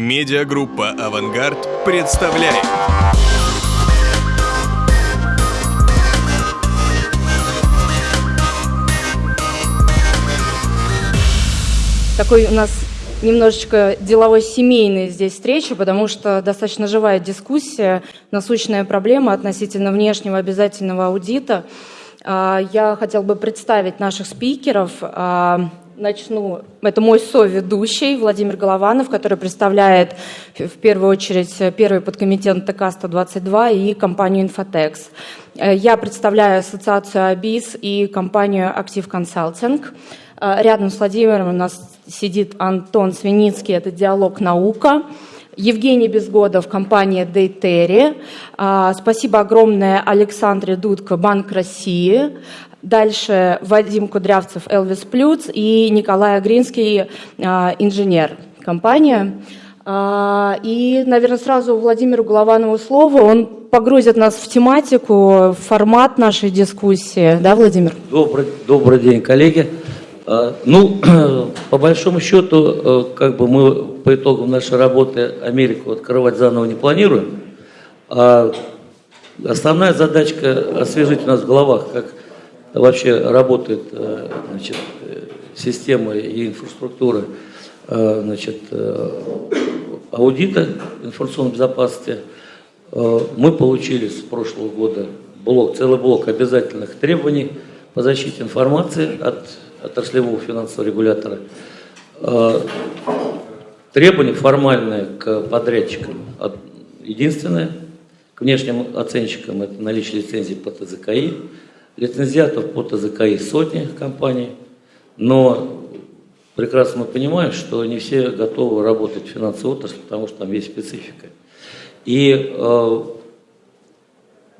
Медиагруппа «Авангард» представляет. Такой у нас немножечко деловой семейной здесь встреча, потому что достаточно живая дискуссия, насущная проблема относительно внешнего обязательного аудита. А, я хотел бы представить наших спикеров. Начну. Это мой соведущий Владимир Голованов, который представляет в первую очередь первый подкомитет ТК-122 и компанию «Инфотекс». Э, я представляю ассоциацию АБИС и компанию «Актив Консалтинг». Э, рядом с Владимиром у нас сидит Антон Свиницкий, это «Диалог наука». Евгений Безгодов, компания Дейтери. Э, спасибо огромное Александре Дудко, Банк России. Дальше Вадим Кудрявцев, Элвис Плюц и Николай Агринский, а, инженер компания. А, и, наверное, сразу Владимиру Голованову слово. Он погрузит нас в тематику, в формат нашей дискуссии. Да, Владимир? Добрый, добрый день, коллеги. А, ну, по большому счету, э, как бы мы по итогам нашей работы Америку открывать заново не планируем. А основная задачка освежить у нас в головах, как вообще работает э, значит, система и инфраструктура э, значит, э, аудита информационной безопасности. Мы получили с прошлого года блок, целый блок обязательных требований по защите информации от отраслевого финансового регулятора. Требования формальные к подрядчикам единственное, к внешним оценщикам это наличие лицензии по ТЗКИ, Лицензиатов по ТЗКИ сотни компаний, но прекрасно мы понимаем, что не все готовы работать в финансовой отрасли, потому что там есть специфика. И э,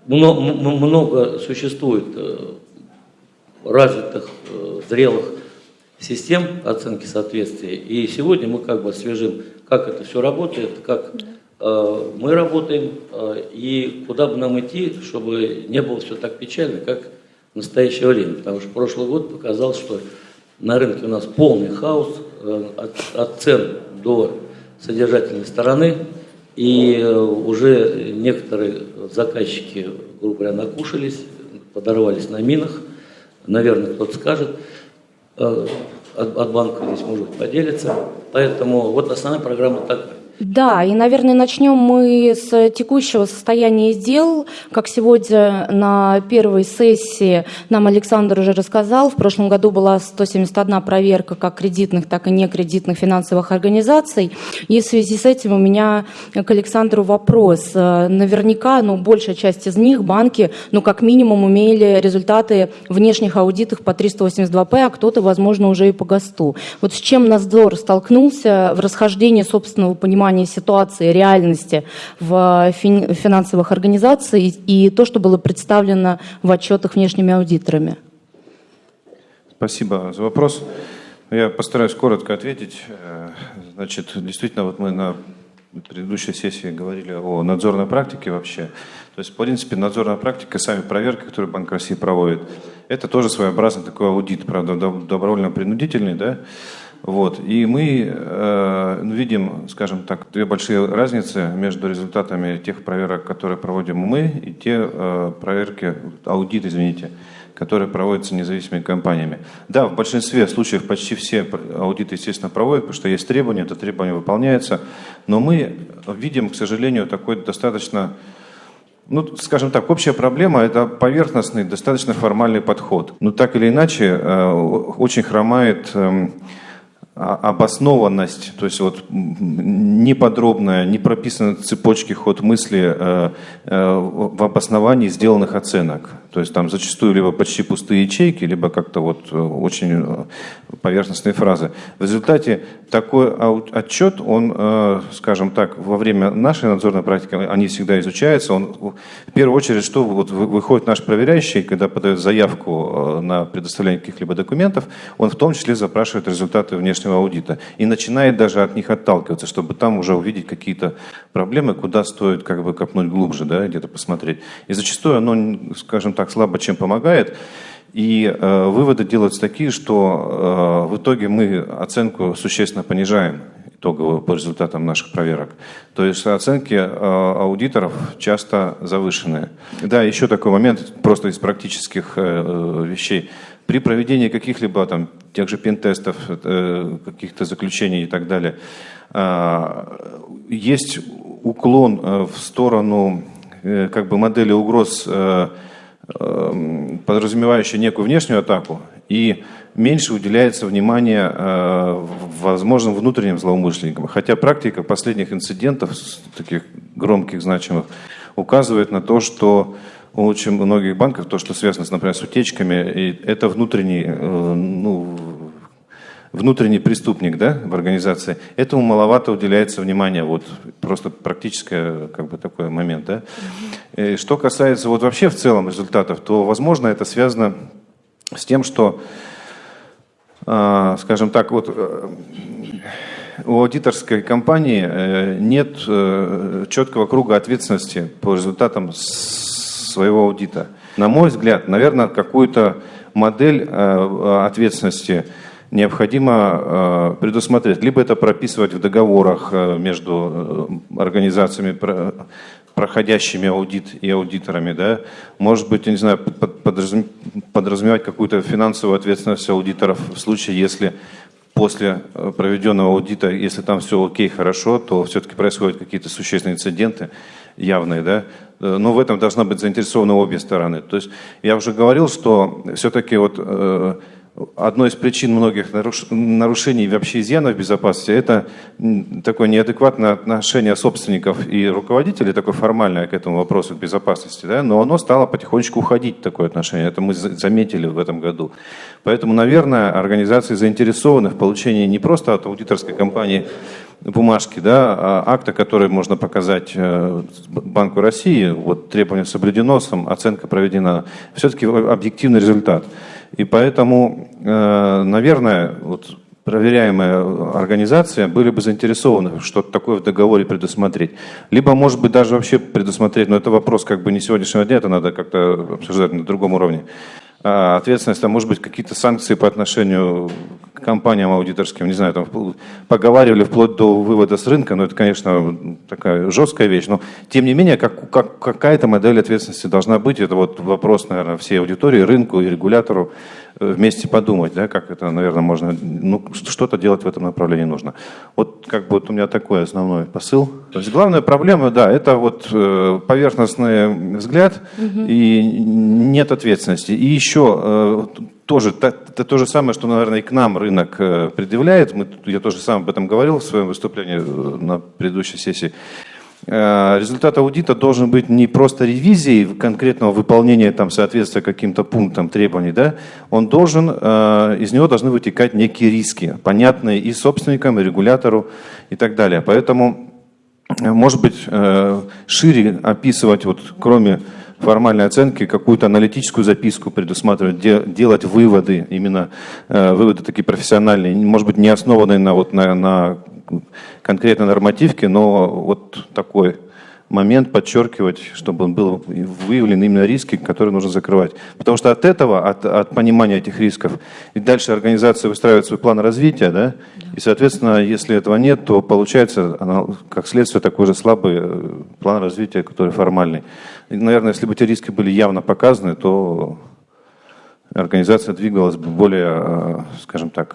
много, много существует э, развитых, э, зрелых систем оценки соответствия. И сегодня мы как бы освежим, как это все работает, как э, мы работаем э, и куда бы нам идти, чтобы не было все так печально, как в настоящее время, потому что прошлый год показал, что на рынке у нас полный хаос э, от, от цен до содержательной стороны, и э, уже некоторые заказчики, грубо говоря, накушались, подорвались на минах, наверное, кто-то скажет, э, от, от банка здесь, может быть, поделится. Поэтому вот основная программа такая. Да, и, наверное, начнем мы с текущего состояния дел. Как сегодня на первой сессии нам Александр уже рассказал, в прошлом году была 171 проверка как кредитных, так и некредитных финансовых организаций. И в связи с этим у меня к Александру вопрос. Наверняка, ну, большая часть из них, банки, ну, как минимум, имели результаты внешних аудитов по 382П, а кто-то, возможно, уже и по ГОСТу. Вот с чем надзор столкнулся в расхождении собственного понимания понимание ситуации, реальности в финансовых организациях и то, что было представлено в отчетах внешними аудиторами? Спасибо за вопрос. Я постараюсь коротко ответить. Э, значит, действительно, вот мы на предыдущей сессии говорили о надзорной практике вообще. То есть, в принципе, надзорная практика, сами проверки, которые Банк России проводит, это тоже своеобразный такой аудит, правда, добровольно-принудительный, да, вот. И мы э, видим, скажем так, две большие разницы между результатами тех проверок, которые проводим мы, и те э, проверки, аудит, извините, которые проводятся независимыми компаниями. Да, в большинстве случаев почти все аудиты, естественно, проводят, потому что есть требования, это требование выполняется, но мы видим, к сожалению, такой достаточно ну, скажем так, общая проблема – это поверхностный, достаточно формальный подход. Но так или иначе, э, очень хромает а, обоснованность, то есть вот неподробная, не прописаны цепочки ход мысли э, э, в обосновании сделанных оценок. То есть там зачастую либо почти пустые ячейки, либо как-то вот э, очень э, поверхностные фразы. В результате такой отчет, он, э, скажем так, во время нашей надзорной практики, они всегда изучаются. Он, в первую очередь, что вот выходит наш проверяющий, когда подает заявку на предоставление каких-либо документов, он в том числе запрашивает результаты внешнего аудита и начинает даже от них отталкиваться, чтобы там уже увидеть какие-то проблемы, куда стоит как бы копнуть глубже, да, где-то посмотреть. И зачастую оно, скажем так, так слабо чем помогает. И э, выводы делаются такие, что э, в итоге мы оценку существенно понижаем. итоговую по результатам наших проверок. То есть оценки аудиторов часто завышенные. Да, еще такой момент, просто из практических вещей. При проведении каких-либо там тех же пентестов, каких-то заключений и так далее, есть уклон в сторону как бы модели угроз Эм, подразумевающая некую внешнюю атаку, и меньше уделяется внимания э, возможным внутренним злоумышленникам. Хотя практика последних инцидентов, таких громких, значимых, указывает на то, что у очень многих банков, то, что связано, например, с утечками, и это внутренний, э, ну, внутренний преступник да, в организации, этому маловато уделяется внимания, вот просто практическое как бы такой момент. Да. И что касается вот вообще в целом результатов, то, возможно, это связано с тем, что, э, скажем так, вот э, у аудиторской компании э, нет э, четкого круга ответственности по результатам своего аудита. На мой взгляд, наверное, какую-то модель э, ответственности необходимо э, предусмотреть. Либо это прописывать в договорах э, между э, организациями, проходящими аудит и аудиторами. Да? Может быть, я не знаю, подразумевать какую-то финансовую ответственность аудиторов в случае, если после проведенного аудита, если там все окей, хорошо, то все-таки происходят какие-то существенные инциденты явные, да, но в этом должна быть заинтересованы обе стороны. То есть я уже говорил, что все-таки вот Одной из причин многих нарушений и вообще изъянов безопасности – это такое неадекватное отношение собственников и руководителей, такое формальное к этому вопросу безопасности, да? но оно стало потихонечку уходить, такое отношение. Это мы заметили в этом году. Поэтому, наверное, организации заинтересованы в получении не просто от аудиторской компании бумажки, да, а акта, который можно показать э, Банку России, вот требование соблюдено, оценка проведена, все-таки объективный результат. И поэтому, э, наверное, вот проверяемая организация были бы заинтересованы что-то такое в договоре предусмотреть. Либо, может быть, даже вообще предусмотреть, но это вопрос как бы не сегодняшнего дня, это надо как-то обсуждать на другом уровне. А ответственность, а может быть, какие-то санкции по отношению к компаниям аудиторским, не знаю, там поговаривали вплоть до вывода с рынка, но это, конечно, такая жесткая вещь, но тем не менее, как, как, какая-то модель ответственности должна быть, это вот вопрос, наверное, всей аудитории, рынку и регулятору, вместе подумать, да, как это, наверное, можно, ну, что-то делать в этом направлении нужно. Вот как бы вот у меня такой основной посыл. То есть главная проблема, да, это вот э, поверхностный взгляд угу. и нет ответственности. И еще э, тоже, это то же самое, что, наверное, и к нам рынок э, предъявляет. Мы, я тоже сам об этом говорил в своем выступлении на предыдущей сессии. Э, результат аудита должен быть не просто ревизией конкретного выполнения там, соответствия каким-то пунктам требований, да? он должен, э, из него должны вытекать некие риски, понятные и собственникам, и регулятору и так далее. Поэтому, э, может быть, шире описывать, вот, кроме формальной оценки, какую-то аналитическую записку предусматривать, делать выводы, именно выводы такие профессиональные, может быть, не основанные на, вот, на, на конкретной нормативке, но вот такой момент подчеркивать, чтобы он был выявлен именно риски, которые нужно закрывать. Потому что от этого, от, от понимания этих рисков, и дальше организация выстраивает свой план развития, да? и, соответственно, если этого нет, то получается, она, как следствие, такой же слабый э, план развития, который формальный. И, наверное, если бы эти риски были явно показаны, то организация двигалась бы более, э, скажем так,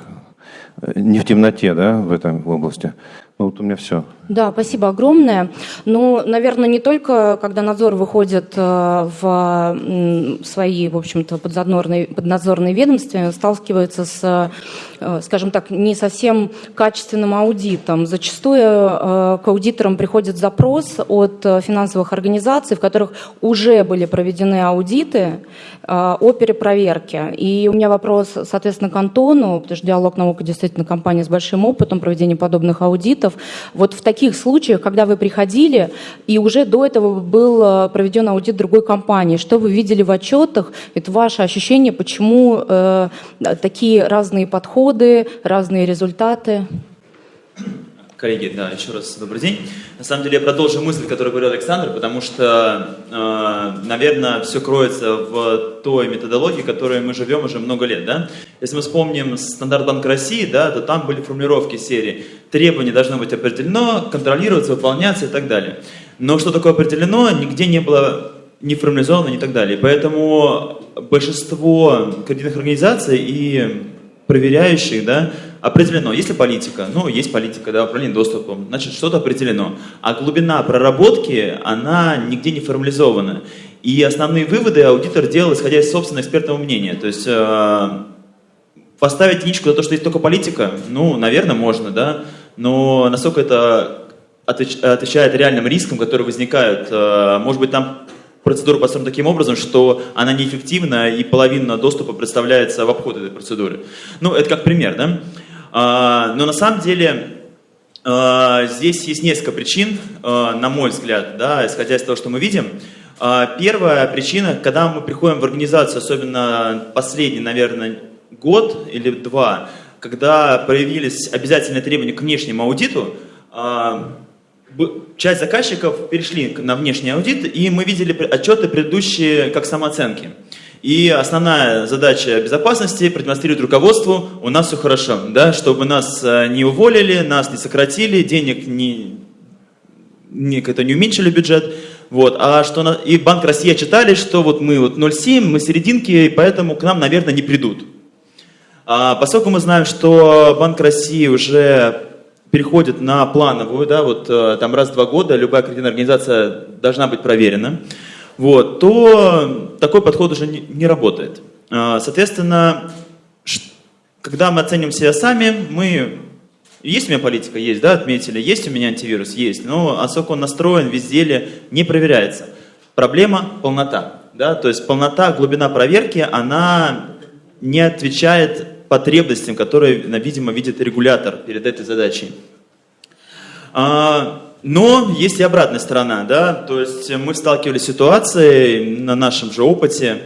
не в темноте да, в этой области. Ну, вот у меня все. Да, спасибо огромное. Ну, наверное, не только когда надзор выходит э, в свои, в общем-то, поднадзорные, ведомства, сталкивается с, э, скажем так, не совсем качественным аудитом. Зачастую э, к аудиторам приходит запрос от финансовых организаций, в которых уже были проведены аудиты о перепроверке. И у меня вопрос, соответственно, к Антону, потому что «Диалог наука» действительно компания с большим опытом проведения подобных аудитов. Вот в таких случаях, когда вы приходили, и уже до этого был э, проведен аудит другой компании, что вы видели в отчетах, это ваше ощущение, почему э, такие разные подходы, разные результаты? Коллеги, да, еще раз добрый день. На самом деле я продолжу мысль, которую говорил Александр, потому что, э, наверное, все кроется в той методологии, которой мы живем уже много лет. Да? Если мы вспомним стандарт Банка России, да, то там были формулировки серии требование должно быть определено, контролироваться, выполняться и так далее. Но что такое определено, нигде не было не формализовано и так далее. Поэтому большинство кредитных организаций и проверяющих, да, определено. Есть ли политика? Ну, есть политика, да, управление доступом. Значит, что-то определено. А глубина проработки, она нигде не формализована. И основные выводы аудитор делал, исходя из собственного экспертного мнения. То есть э, поставить единичку за то, что есть только политика, ну, наверное, можно, да, но насколько это отвечает реальным рискам, которые возникают, э, может быть, там процедура построена таким образом, что она неэффективна и половина доступа представляется в обход этой процедуры. Ну, это как пример, да? А, но на самом деле а, здесь есть несколько причин, а, на мой взгляд, да, исходя из того, что мы видим. Первая причина, когда мы приходим в организацию, особенно последний, наверное, год или два, когда появились обязательные требования к внешнему аудиту, часть заказчиков перешли на внешний аудит, и мы видели отчеты предыдущие как самооценки. И основная задача безопасности продемонстрировать руководству, у нас все хорошо, да, чтобы нас э, не уволили, нас не сократили, денег не, не, это не уменьшили бюджет. Вот, а что на, и Банк России читали, что вот мы вот 0,7, мы серединки, поэтому к нам, наверное, не придут. А поскольку мы знаем, что Банк России уже переходит на плановую, да, вот э, там раз в два года любая кредитная организация должна быть проверена, вот, то такой подход уже не, не работает. А, соответственно, когда мы оценим себя сами, мы... Есть у меня политика? Есть, да, отметили. Есть у меня антивирус? Есть. Но насколько он настроен, везде ли, не проверяется. Проблема – полнота. Да? То есть полнота, глубина проверки, она не отвечает потребностям, которые, видимо, видит регулятор перед этой задачей. А, но есть и обратная сторона, да, то есть мы сталкивались с ситуацией на нашем же опыте,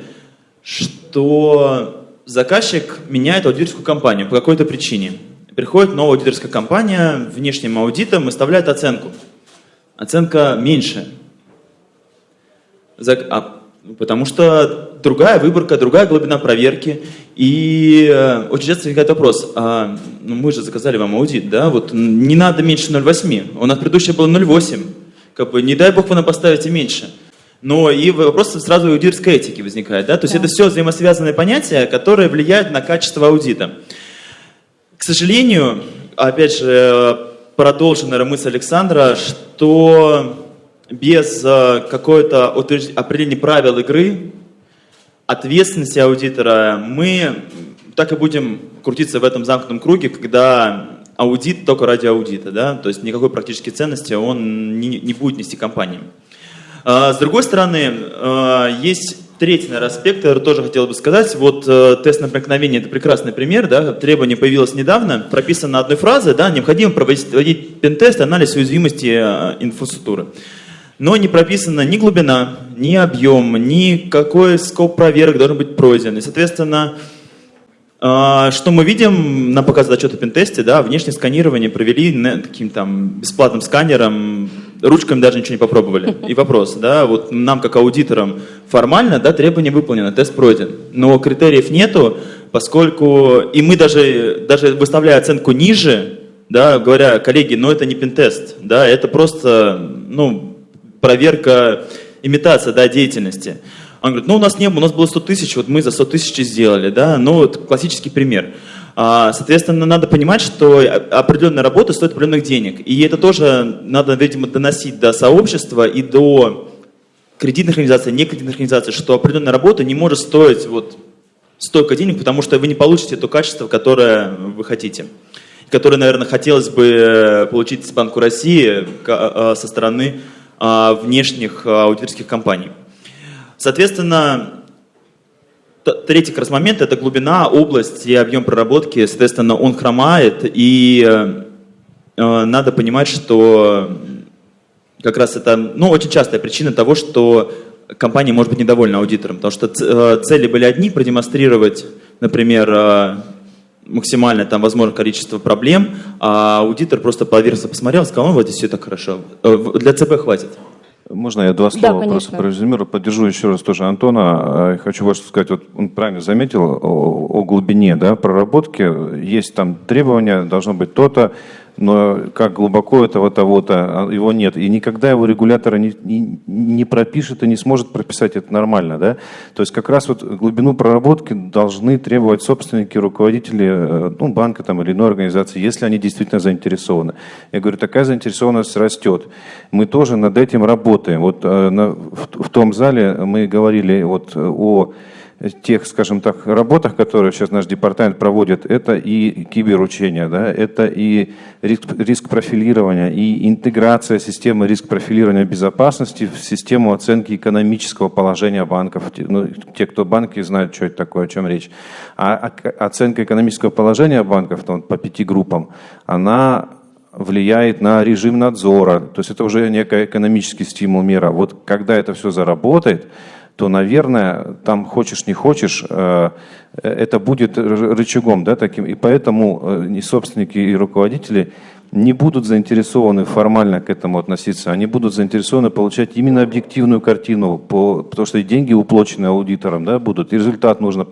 что заказчик меняет аудиторскую компанию по какой-то причине. Приходит новая аудиторская компания внешним аудитом выставляет оценку. Оценка меньше. А Потому что другая выборка, другая глубина проверки. И э, очень часто возникает вопрос, а, ну мы же заказали вам аудит, да, вот не надо меньше 0,8, у нас предыдущее было 0,8, как бы не дай бог вы нам поставите меньше. Но и вопрос сразу аудиторской этики возникает, да, то есть да. это все взаимосвязанные понятия, которые влияют на качество аудита. К сожалению, опять же, продолжена мысль Александра, что без э, какой-то определения правил игры, ответственности аудитора, мы так и будем крутиться в этом замкнутом круге, когда аудит только ради аудита, да, то есть никакой практической ценности он не, не будет нести компаниям. А, с другой стороны, а, есть третий наверное, аспект, который тоже хотел бы сказать. Вот э, тест на проникновение – это прекрасный пример. Да? Требование появилось недавно, прописано одной фразой, да, необходимо проводить пентест, анализ уязвимости э, инфраструктуры но не прописана ни глубина, ни объем, ни какой скоп проверок должен быть пройден. И, соответственно, а, что мы видим на показе отчета пентесте, да, внешнее сканирование провели таким там бесплатным сканером, ручками даже ничего не попробовали. И вопрос, да, вот нам как аудиторам формально, да, требование выполнено, тест пройден, но критериев нету, поскольку и мы даже, даже выставляя оценку ниже, да, говоря, коллеги, но это не пентест, да, это просто, ну, проверка, имитация да, деятельности. Он говорит, ну у нас не было, у нас было 100 тысяч, вот мы за 100 тысяч сделали, да, ну вот классический пример. А, соответственно, надо понимать, что определенная работа стоит определенных денег. И это тоже надо, видимо, доносить до сообщества и до кредитных организаций, не кредитных организаций, что определенная работа не может стоить вот столько денег, потому что вы не получите то качество, которое вы хотите. Которое, наверное, хотелось бы получить с Банку России а, со стороны внешних а, аудиторских компаний. Соответственно, третий как раз момент – это глубина, область и объем проработки. Соответственно, он хромает, и э, э, надо понимать, что как раз это ну, очень частая причина того, что компания может быть недовольна аудитором, потому что э, цели были одни – продемонстрировать, например, максимальное там возможное количество проблем, а аудитор просто поверхностно посмотрел, сказал, ну вот здесь все так хорошо. Э, для ЦБ хватит. Можно я два слова да, просто прорезюмирую? Поддержу еще раз тоже Антона. Хочу вот сказать, вот он правильно заметил о, о глубине да, проработки. Есть там требования, должно быть то-то, но как глубоко этого того-то, а, его нет. И никогда его регулятора не, не, не пропишет и не сможет прописать это нормально. Да? То есть как раз вот глубину проработки должны требовать собственники, руководители э, ну, банка там, или иной организации, если они действительно заинтересованы. Я говорю, такая заинтересованность растет. Мы тоже над этим работаем. Вот э, на, в, в том зале мы говорили вот о тех, скажем так, работах, которые сейчас наш департамент проводит, это и киберучения, да, это и риск, риск профилирования, и интеграция системы риск профилирования безопасности в систему оценки экономического положения банков. Ну, те, кто банки знают, что это такое, о чем речь. А оценка экономического положения банков ну, по пяти группам, она влияет на режим надзора. То есть это уже некий экономический стимул мера. Вот когда это все заработает, то, наверное, там хочешь не хочешь, э, это будет рычагом, да, таким. И поэтому э, и собственники, и руководители не будут заинтересованы формально к этому относиться, они будут заинтересованы получать именно объективную картину, по, потому что и деньги уплочены аудитором да, будут, и результат нужно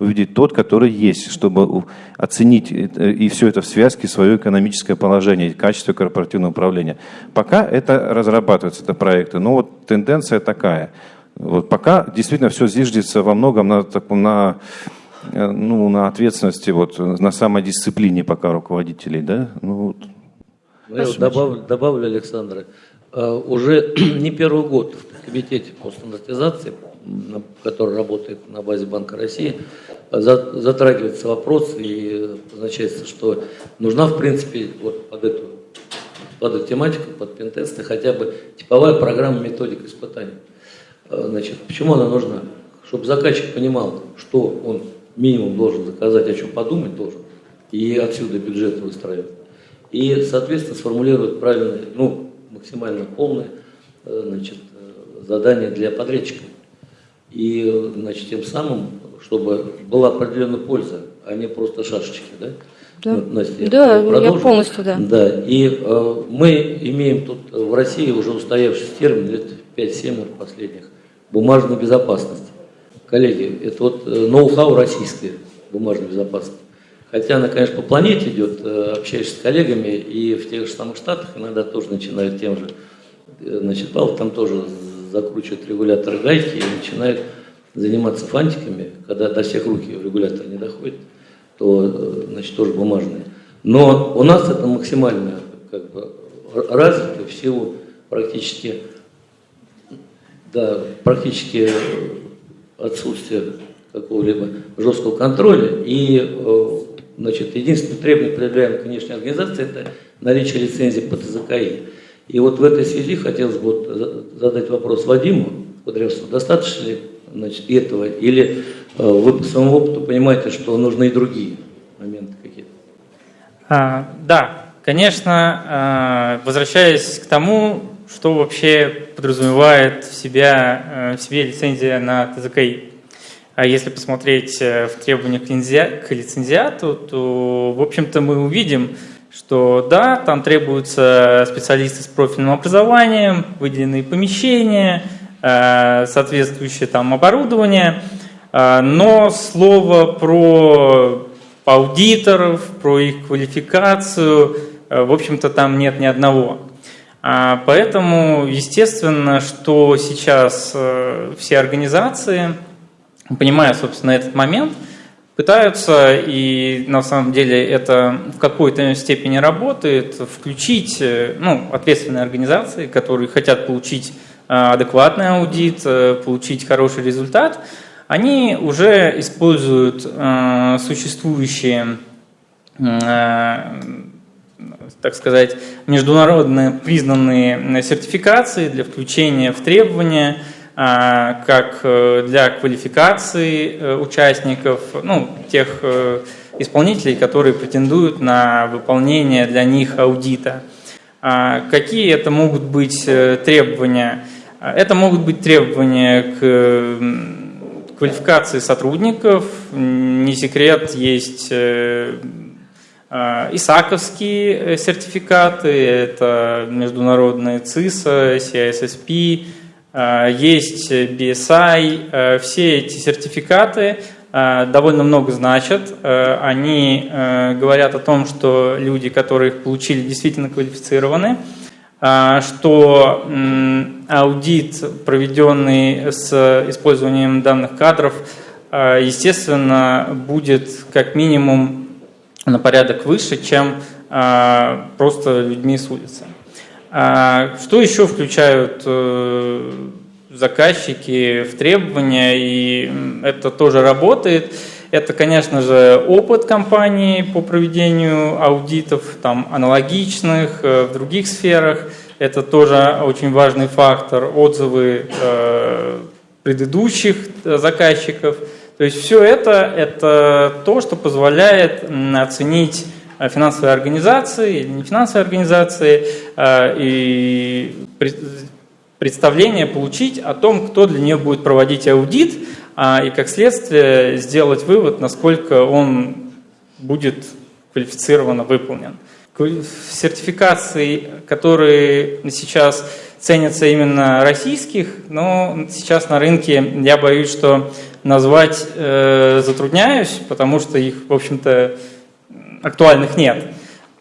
увидеть тот, который есть, чтобы оценить и все это в связке свое экономическое положение, качество корпоративного управления. Пока это разрабатываются, это проекты, но вот тенденция такая – вот пока действительно все зиждется во многом на, таком, на, э, ну, на ответственности, вот, на самодисциплине пока руководителей. Да? Ну, вот. Ну, добавлю, добавлю, Александр, э, уже не первый год в комитете по стандартизации, который работает на базе Банка России, затрагивается вопрос и означается, что нужна, в принципе, вот под эту, под эту тематику, под пентесты, хотя бы типовая программа методик испытаний. Э, значит, почему она нужна? Чтобы заказчик понимал, что он минимум должен заказать, о чем подумать должен, и отсюда бюджет выстраивать. И, соответственно, сформулирует правильное, ну, максимально полное э, значит, э, задание для подрядчика. И, значит, тем самым, чтобы была определенная польза, а не просто шашечки, да? Да, Настя, да я полностью, да. Да, и э, мы имеем тут в России уже устоявшийся термин лет 5-7 последних – бумажной безопасности. Коллеги, это вот э, ноу-хау российское бумажной безопасности. Хотя она, конечно, по планете идет, э, общаешься с коллегами, и в тех же самых Штатах иногда тоже начинают тем же. Э, значит, Павел там тоже закручивает регуляторы гайки и начинают заниматься фантиками, когда до всех руки регулятор не доходит, то, значит, тоже бумажные. Но у нас это максимально как бы, развито в силу практически да, практически отсутствие какого-либо жесткого контроля. И э, значит, единственное требование, предъявляемое к внешней организации, это наличие лицензии по ТЗКИ. И вот в этой связи хотелось бы задать вопрос Вадиму Кудрявцеву, достаточно ли значит, этого, или э, вы по своему опыту понимаете, что нужны и другие моменты какие-то? А, да, конечно, возвращаясь к тому, что вообще подразумевает в, себя, э, в себе лицензия на ТЗКИ. А если посмотреть э, в требованиях к лицензиату, то, в общем-то, мы увидим, что да, там требуются специалисты с профильным образованием, выделенные помещения, э, соответствующее там оборудование, но слово про аудиторов, про их квалификацию, в общем-то, там нет ни одного. А, поэтому, естественно, что сейчас э, все организации, понимая, собственно, этот момент, пытаются, и на самом деле это в какой-то степени работает, включить э, ну, ответственные организации, которые хотят получить э, адекватный аудит, получить хороший результат, они уже используют существующие так сказать, международно признанные сертификации для включения в требования, а, как э, для квалификации э, участников, ну, тех э, исполнителей, которые претендуют на выполнение для них аудита. А, какие это могут быть требования? Это могут быть требования к квалификации сотрудников. Не секрет, есть исаковские э, сертификаты, это международные ЦИСа, CISSP, а, есть BSI, а, все эти сертификаты довольно много значат. Они говорят о том, что люди, которые их получили, действительно квалифицированы, что аудит, проведенный с использованием данных кадров, естественно, будет как минимум на порядок выше, чем просто людьми с улицы. Что еще включают заказчики в требования, и это тоже работает. Это, конечно же, опыт компании по проведению аудитов, там, аналогичных э, в других сферах. Это тоже очень важный фактор. Отзывы э, предыдущих э, заказчиков. То есть все это – это то, что позволяет оценить финансовые организации или не финансовые организации и представление получить о том, кто для нее будет проводить аудит, а, и как следствие сделать вывод, насколько он будет квалифицированно выполнен. Сертификации, которые сейчас ценятся именно российских, но сейчас на рынке я боюсь, что назвать э, затрудняюсь, потому что их, в общем-то, актуальных нет.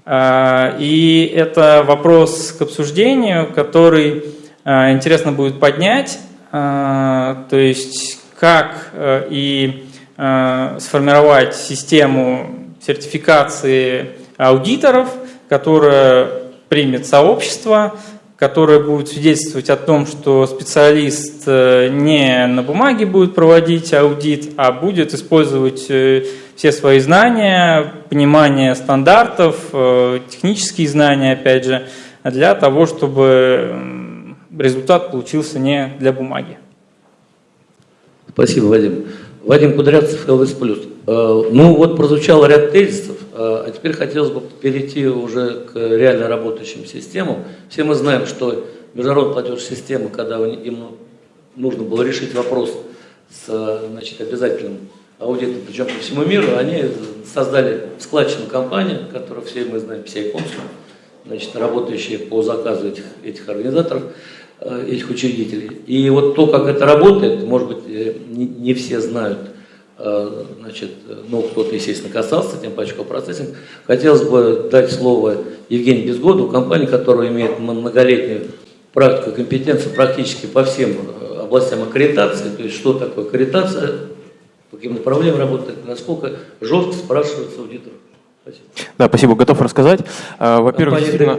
Э, и это вопрос к обсуждению, который Э, интересно будет поднять, э, то есть как э, и сформировать систему сертификации аудиторов, которая примет сообщество, которое будет свидетельствовать о том, что специалист не на бумаге будет проводить аудит, а будет использовать все свои знания, понимание стандартов, технические знания, опять же, для того, чтобы результат получился не для бумаги. Спасибо, Вадим. Вадим Кудрявцев, ЛВС+. Э, ну вот прозвучал ряд тезисов, э, а теперь хотелось бы перейти уже к реально работающим системам. Все мы знаем, что международная платежная система, когда им нужно было решить вопрос с значит, обязательным аудитом, причем по всему миру, они создали складчину компанию, которую все мы знаем, PCI Consum, значит, работающие по заказу этих, этих организаторов. Э, этих учредителей. И вот то, как это работает, может быть, э, не, все знают, э, значит, ну, кто-то, естественно, касался, тем паче процессинг. Хотелось бы дать слово Евгению Безгоду, компании, которая имеет многолетнюю практику компетенцию практически по всем областям аккредитации, то есть что такое аккредитация, по каким направлениям работает, насколько жестко спрашивается аудитор. Спасибо. Да, спасибо, готов рассказать. Во-первых, действительно...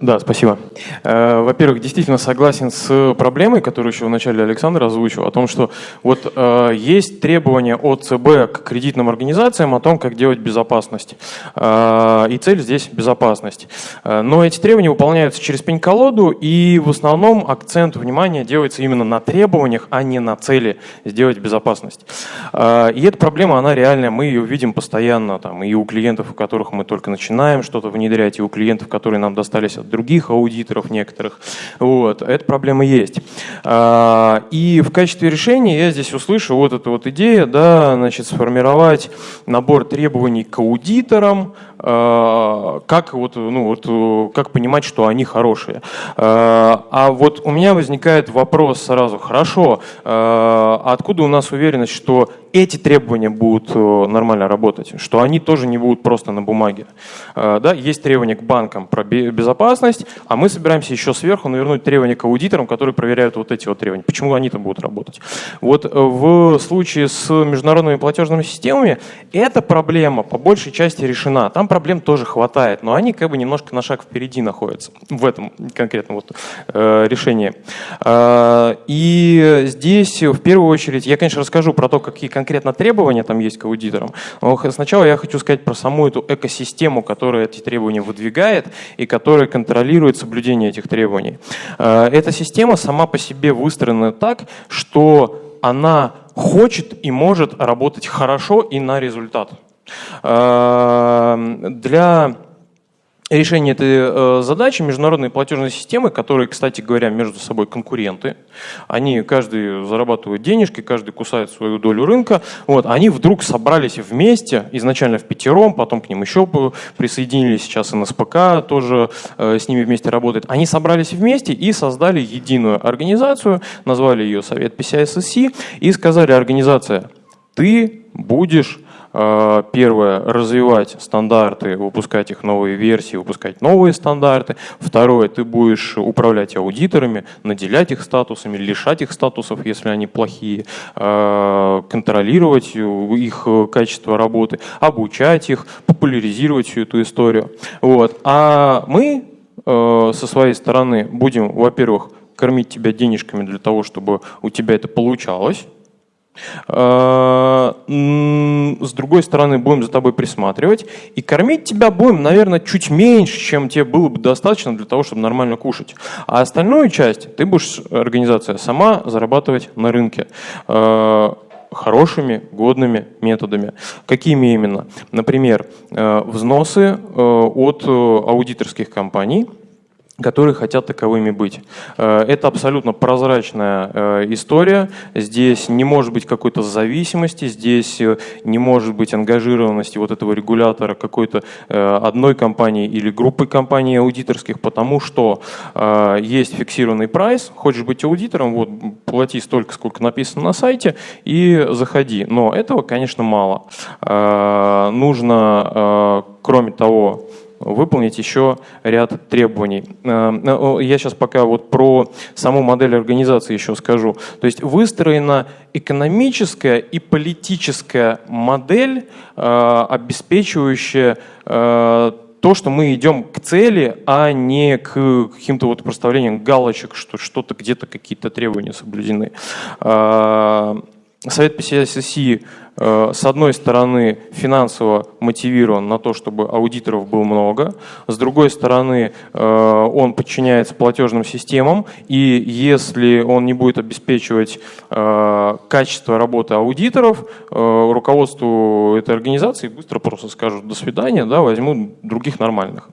Да, спасибо. Во-первых, действительно согласен с проблемой, которую еще вначале Александр озвучил, о том, что вот есть требования от ЦБ к кредитным организациям о том, как делать безопасность. И цель здесь безопасность. Но эти требования выполняются через пень-колоду, и в основном акцент внимания делается именно на требованиях, а не на цели сделать безопасность. И эта проблема, она реальная, мы ее видим постоянно, там, и у клиентов, у которых мы только начинаем что-то внедрять, и у клиентов, которые нам достались от других аудиторов некоторых. Вот. Эта проблема есть. А, и в качестве решения я здесь услышу вот эту вот идею, да, значит, сформировать набор требований к аудиторам, а, как, вот, ну, вот, как понимать, что они хорошие. А, а вот у меня возникает вопрос сразу, хорошо, а откуда у нас уверенность, что эти требования будут э, нормально работать, что они тоже не будут просто на бумаге. Э, да, есть требования к банкам про безопасность, а мы собираемся еще сверху навернуть требования к аудиторам, которые проверяют вот эти вот требования. Почему они там будут работать? Вот э, в случае с международными платежными системами эта проблема по большей части решена. Там проблем тоже хватает, но они как бы немножко на шаг впереди находятся в этом конкретном вот решении. И здесь в первую очередь я, конечно, расскажу про то, какие конкретно требования там есть к аудиторам. Но сначала я хочу сказать про саму эту экосистему, которая эти требования выдвигает и которая контролирует соблюдение этих требований. Э, эта система сама по себе выстроена так, что она хочет и может работать хорошо и на результат. Э, для решение этой э, задачи международные платежные системы, которые, кстати говоря, между собой конкуренты, они каждый зарабатывает денежки, каждый кусает свою долю рынка, вот, они вдруг собрались вместе, изначально в пятером, потом к ним еще присоединились, сейчас НСПК тоже э, с ними вместе работает. Они собрались вместе и создали единую организацию, назвали ее Совет PCI SSC и сказали, организация, ты будешь первое, развивать стандарты, выпускать их новые версии, выпускать новые стандарты. Второе, ты будешь управлять аудиторами, наделять их статусами, лишать их статусов, если они плохие, э, контролировать их качество работы, обучать их, популяризировать всю эту историю. Вот. А мы э, со своей стороны будем, во-первых, кормить тебя денежками для того, чтобы у тебя это получалось, а, с другой стороны, будем за тобой присматривать. И кормить тебя будем, наверное, чуть меньше, чем тебе было бы достаточно для того, чтобы нормально кушать. А остальную часть ты будешь, организация, сама зарабатывать на рынке а, хорошими, годными методами. Какими именно? Например, взносы от аудиторских компаний – которые хотят таковыми быть. Э, это абсолютно прозрачная э, история. Здесь не может быть какой-то зависимости, здесь э, не может быть ангажированности вот этого регулятора какой-то одной компании или группы компаний аудиторских, потому что есть фиксированный прайс, хочешь быть аудитором, вот плати столько, сколько написано на сайте и заходи. Но этого, конечно, мало. Нужно, кроме того, выполнить еще ряд требований. Э, э, я сейчас пока вот про саму модель организации еще скажу. То есть выстроена экономическая и политическая модель, э, обеспечивающая то, что мы идем к цели, а не к каким-то вот проставлениям галочек, что что-то где-то какие-то требования соблюдены. Совет PCSSI Э, с одной стороны, финансово мотивирован на то, чтобы аудиторов было много, с другой стороны, э, он подчиняется платежным системам, и если он не будет обеспечивать э, качество работы аудиторов, руководству этой организации быстро просто скажут «до свидания», да, возьмут других нормальных.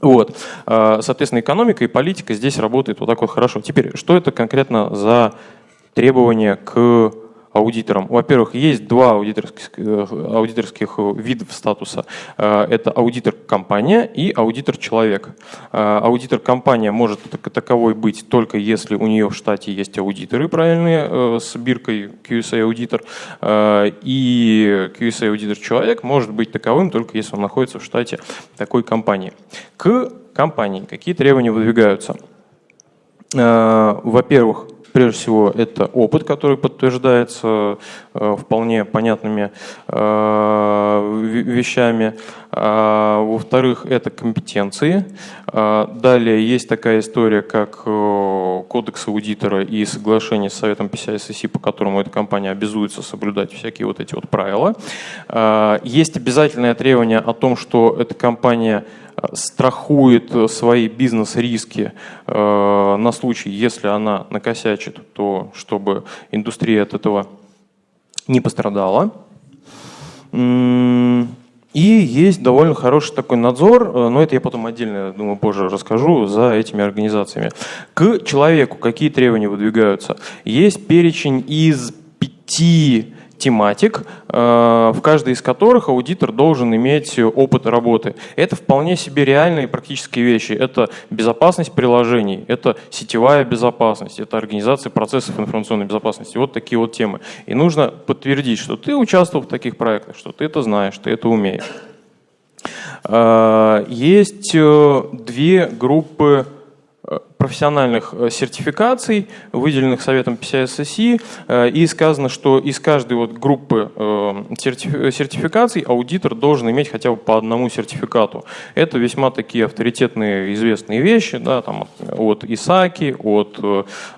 Вот. Соответственно, экономика и политика здесь работают вот так вот хорошо. Теперь, что это конкретно за требования к аудитором. Во-первых, есть два аудиторских, э, аудиторских видов статуса. Э, это аудитор-компания и аудитор-человек. Э, аудитор-компания может таковой быть только если у нее в штате есть аудиторы правильные с биркой QSA-аудитор. И QSA-аудитор-человек может быть таковым только если он находится в штате такой компании. К компании какие требования выдвигаются? Во-первых, Прежде всего, это опыт, который подтверждается э, вполне понятными э, вещами. А, во-вторых, это компетенции. А, далее есть такая история, как э, кодекс аудитора и соглашение с Советом PCI по которому эта компания обязуется соблюдать всякие вот эти вот правила. А, есть обязательное требование о том, что эта компания страхует свои бизнес-риски э, на случай, если она накосячит, то чтобы индустрия от этого не пострадала. И есть довольно хороший такой надзор, э, но это я потом отдельно, думаю, позже расскажу, за этими организациями. К человеку какие требования выдвигаются? Есть перечень из пяти тематик, э, в каждой из которых аудитор должен иметь опыт работы. Это вполне себе реальные практические вещи. Это безопасность приложений, это сетевая безопасность, это организация процессов информационной безопасности. Вот такие вот темы. И нужно подтвердить, что ты участвовал в таких проектах, что ты это знаешь, ты это умеешь. Э, есть э, две группы профессиональных э, сертификаций, выделенных Советом PCI-SSI, э, и сказано, что из каждой вот группы э, сертификаций аудитор должен иметь хотя бы по одному сертификату. Это весьма такие авторитетные известные вещи, да, там, от ИСАКИ, от,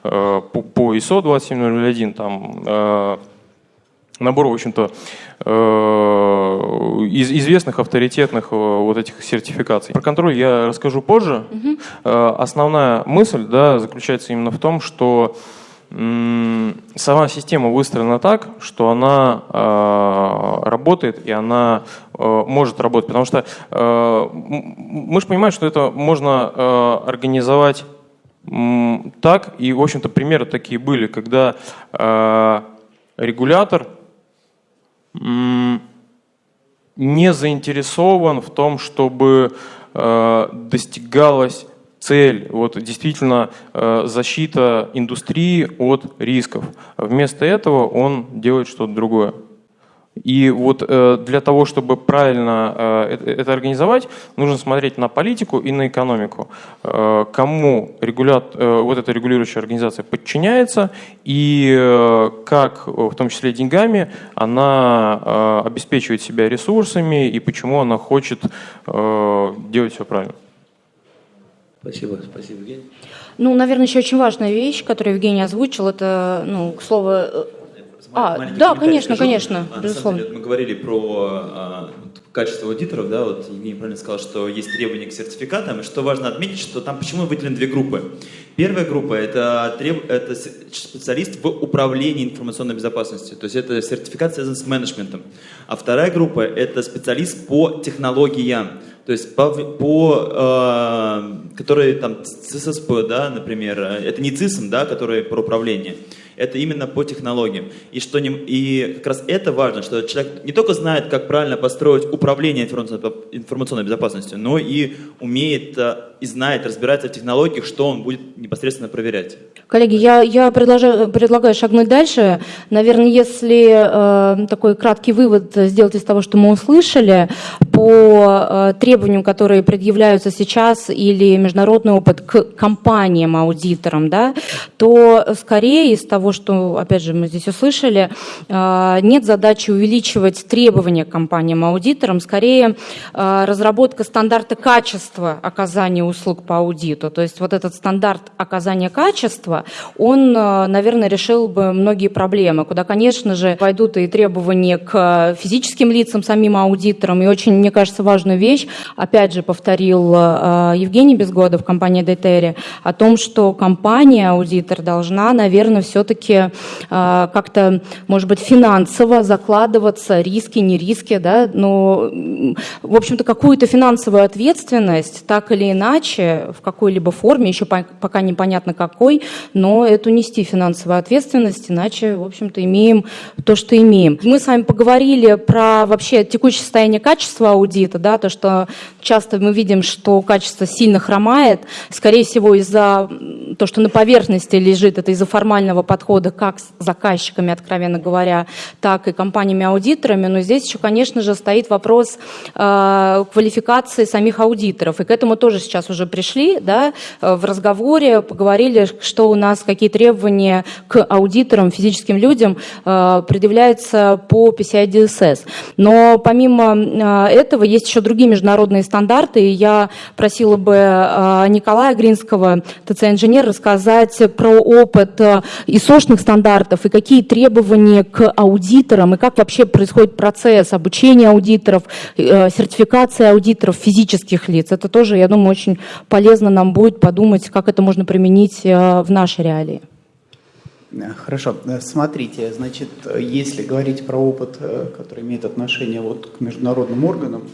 по ISO 27001, там, набор, в общем-то, э, из известных авторитетных э, вот этих сертификаций. Про контроль я расскажу позже. Угу. Основная мысль да, заключается именно в том, что сама система выстроена так, что она работает и она может работать. Потому что мы же понимаем, что это можно организовать так, и, в общем-то, примеры такие были, когда регулятор не заинтересован в том, чтобы э, достигалась цель, вот действительно э, защита индустрии от рисков. Вместо этого он делает что-то другое. И вот э, для того, чтобы правильно э, это организовать, нужно смотреть на политику и на экономику. Э, кому регулят, вот эта регулирующая организация подчиняется и как, в том числе деньгами, она обеспечивает себя ресурсами и почему она хочет делать все правильно. Спасибо, спасибо, Евгений. Ну, наверное, еще очень важная вещь, которую Евгений озвучил, это, ну, к слову, а, да, конечно, скажу. конечно, а, безусловно. Деле, мы говорили про а, качество аудиторов, да, вот Евгений правильно сказал, что есть требования к сертификатам, и что важно отметить, что там почему выделены две группы. Первая группа это, треб... это специалист в управлении информационной безопасностью, то есть это сертификат связан с менеджментом. А вторая группа это специалист по технологиям, то есть по, по э, которые там ЦССП, да, например, это не ЦИСМ, да, который про управление, это именно по технологиям. И, что не, и как раз это важно, что человек не только знает, как правильно построить управление информационной, безопасностью, но и умеет э, и знает, разбирается в технологиях, что он будет непосредственно проверять. Коллеги, я, я предлагаю, предлагаю шагнуть дальше. Наверное, если э, такой краткий вывод сделать из того, что мы услышали, по э, требованиям, которые предъявляются сейчас, или международный опыт к компаниям-аудиторам, да, то скорее из того, что, опять же, мы здесь услышали, э, нет задачи увеличивать требования к компаниям-аудиторам, скорее э, разработка стандарта качества оказания услуг по аудиту. То есть вот этот стандарт оказания качества, он, наверное, решил бы многие проблемы, куда, конечно же, войдут и требования к физическим лицам, самим аудиторам, и очень, мне кажется, важную вещь, опять же, повторил Евгений Безгодов, компания Детери, о том, что компания, аудитор, должна, наверное, все-таки как-то, может быть, финансово закладываться, риски, не риски, да, но, в общем-то, какую-то финансовую ответственность, так или иначе, в какой-либо форме, еще пока непонятно какой, но эту нести финансовую ответственность, иначе, в общем-то, имеем то, что имеем. Мы с вами поговорили про вообще текущее состояние качества аудита, да, то, что часто мы видим, что качество сильно хромает, скорее всего, из-за то, что на поверхности лежит, это из-за формального подхода как с заказчиками, откровенно говоря, так и компаниями-аудиторами, но здесь еще, конечно же, стоит вопрос э, квалификации самих аудиторов, и к этому тоже сейчас уже пришли, да, э, в разговоре поговорили, что у нас, какие требования к аудиторам, физическим людям э, предъявляются по PCI DSS. Но помимо э, этого есть еще другие международные стандарты, и я просила бы Николая Гринского, ТЦ-инженер, рассказать про опыт ИСОшных стандартов и какие требования к аудиторам, и как вообще происходит процесс обучения аудиторов, сертификации аудиторов физических лиц. Это тоже, я думаю, очень полезно нам будет подумать, как это можно применить э, в нашей реалии. Хорошо. Смотрите, значит, если говорить про опыт, э, который имеет отношение вот к международным органам,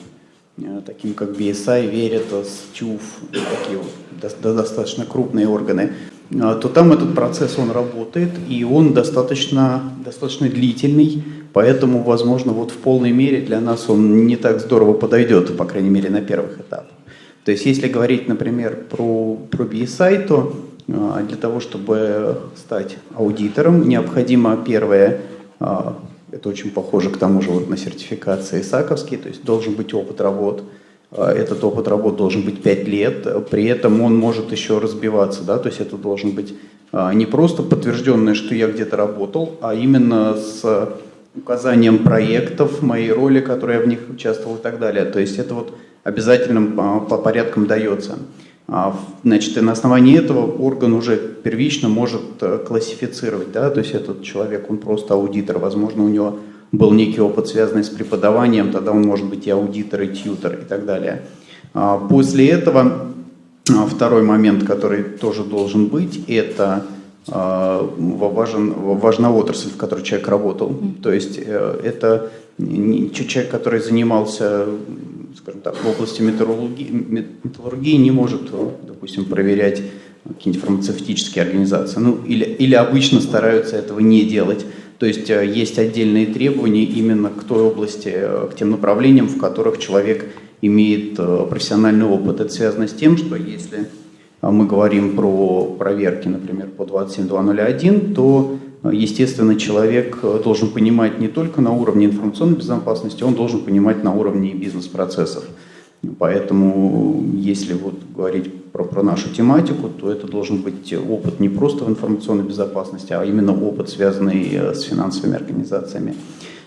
э, таким как BSI, Veritas, TÜV, такие вот достаточно крупные органы, то там этот процесс, он работает, и он достаточно, достаточно длительный, поэтому, возможно, вот в полной мере для нас он не так здорово подойдет, по крайней мере, на первых этапах. То есть если говорить, например, про, про BSI, то а, для того, чтобы стать аудитором, необходимо первое, а, это очень похоже к тому же вот на сертификации ИСАКовский, то есть должен быть опыт работ, а, этот опыт работ должен быть 5 лет, при этом он может еще разбиваться, да, то есть это должен быть не просто подтвержденное, что я где-то работал, а именно с указанием проектов, моей роли, которые я в них участвовал и так далее. То есть это вот обязательным а, по порядкам дается. А, значит, и на основании этого орган уже первично может э, классифицировать, да, то есть этот человек, он просто аудитор, возможно, у него был некий опыт, связанный с преподаванием, тогда он может быть и аудитор, и тьютер, и так далее. А, после этого второй момент, который тоже должен быть, это важен, важна отрасль, в которой человек работал. То есть э, это человек, который занимался скажем так, в области металлургии, металлургии не может, допустим, проверять какие-нибудь фармацевтические организации. Ну, или, или обычно стараются этого не делать. То есть э, есть отдельные требования именно к той области, э, к тем направлениям, в которых человек имеет э, профессиональный опыт. Это связано с тем, что если мы говорим про проверки, например, по 27201, то, естественно, человек должен понимать не только на уровне информационной безопасности, он должен понимать на уровне бизнес-процессов. Поэтому, если вот говорить про, про нашу тематику, то это должен быть опыт не просто в информационной безопасности, а именно опыт, связанный э, с финансовыми организациями.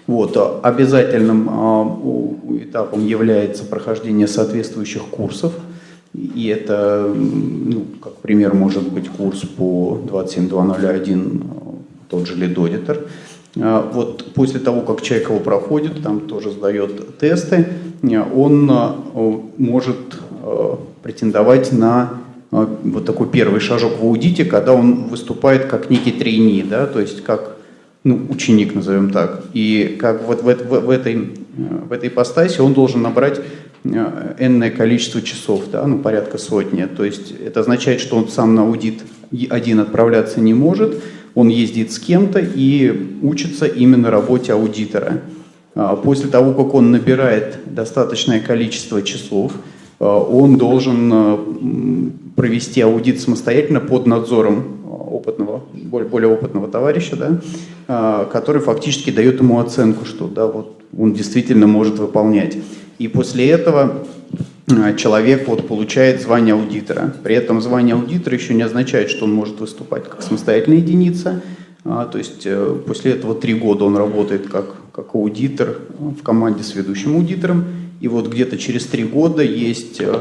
Вот. Обязательным а, этапом является прохождение соответствующих курсов. И это, ну, как пример, может быть курс по 27201, тот же Auditor. А, вот после того, как человек его проходит, там тоже сдает тесты, он а, может а, претендовать на вот такой первый шажок в аудите, когда он выступает как некий трейни, да, то есть как ну, ученик, назовем так. И как вот в, в, в, этой, в этой ипостаси он должен набрать энное количество часов, да, ну, порядка сотни. То есть это означает, что он сам на аудит один отправляться не может, он ездит с кем-то и учится именно работе аудитора. А, после того, как он набирает достаточное количество часов, он должен а, провести аудит самостоятельно под надзором опытного, более, опытного товарища, да, который фактически дает ему оценку, что да, вот он действительно может выполнять. И после этого человек вот получает звание аудитора. При этом звание аудитора еще не означает, что он может выступать как самостоятельная единица. А, то есть э, после этого три года он работает как, как аудитор в команде с ведущим аудитором. И вот где-то через три года есть, э,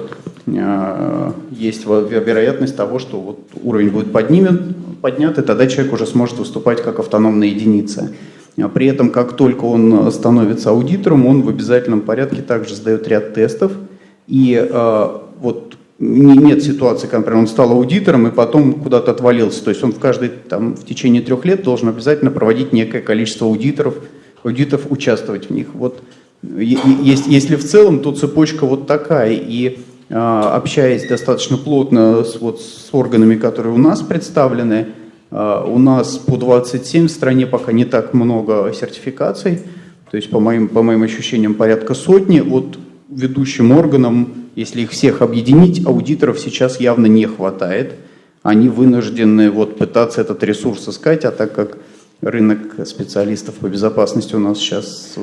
э, есть вероятность того, что вот уровень будет поднимет, поднят, и тогда человек уже сможет выступать как автономная единица. А при этом, как только он становится аудитором, он в обязательном порядке также сдает ряд тестов – и э, вот нет ситуации, когда, например, он стал аудитором и потом куда-то отвалился. То есть он в каждый, там, в течение трех лет должен обязательно проводить некое количество аудиторов, аудитов участвовать в них. Вот есть, если в целом, то цепочка вот такая. И э, общаясь достаточно плотно с, вот, с органами, которые у нас представлены, э, у нас по 27 в стране пока не так много сертификаций. То есть, по моим, по моим ощущениям, порядка сотни. Вот ведущим органам, если их всех объединить, аудиторов сейчас явно не хватает. Они вынуждены вот пытаться этот ресурс искать, а так как рынок специалистов по безопасности у нас сейчас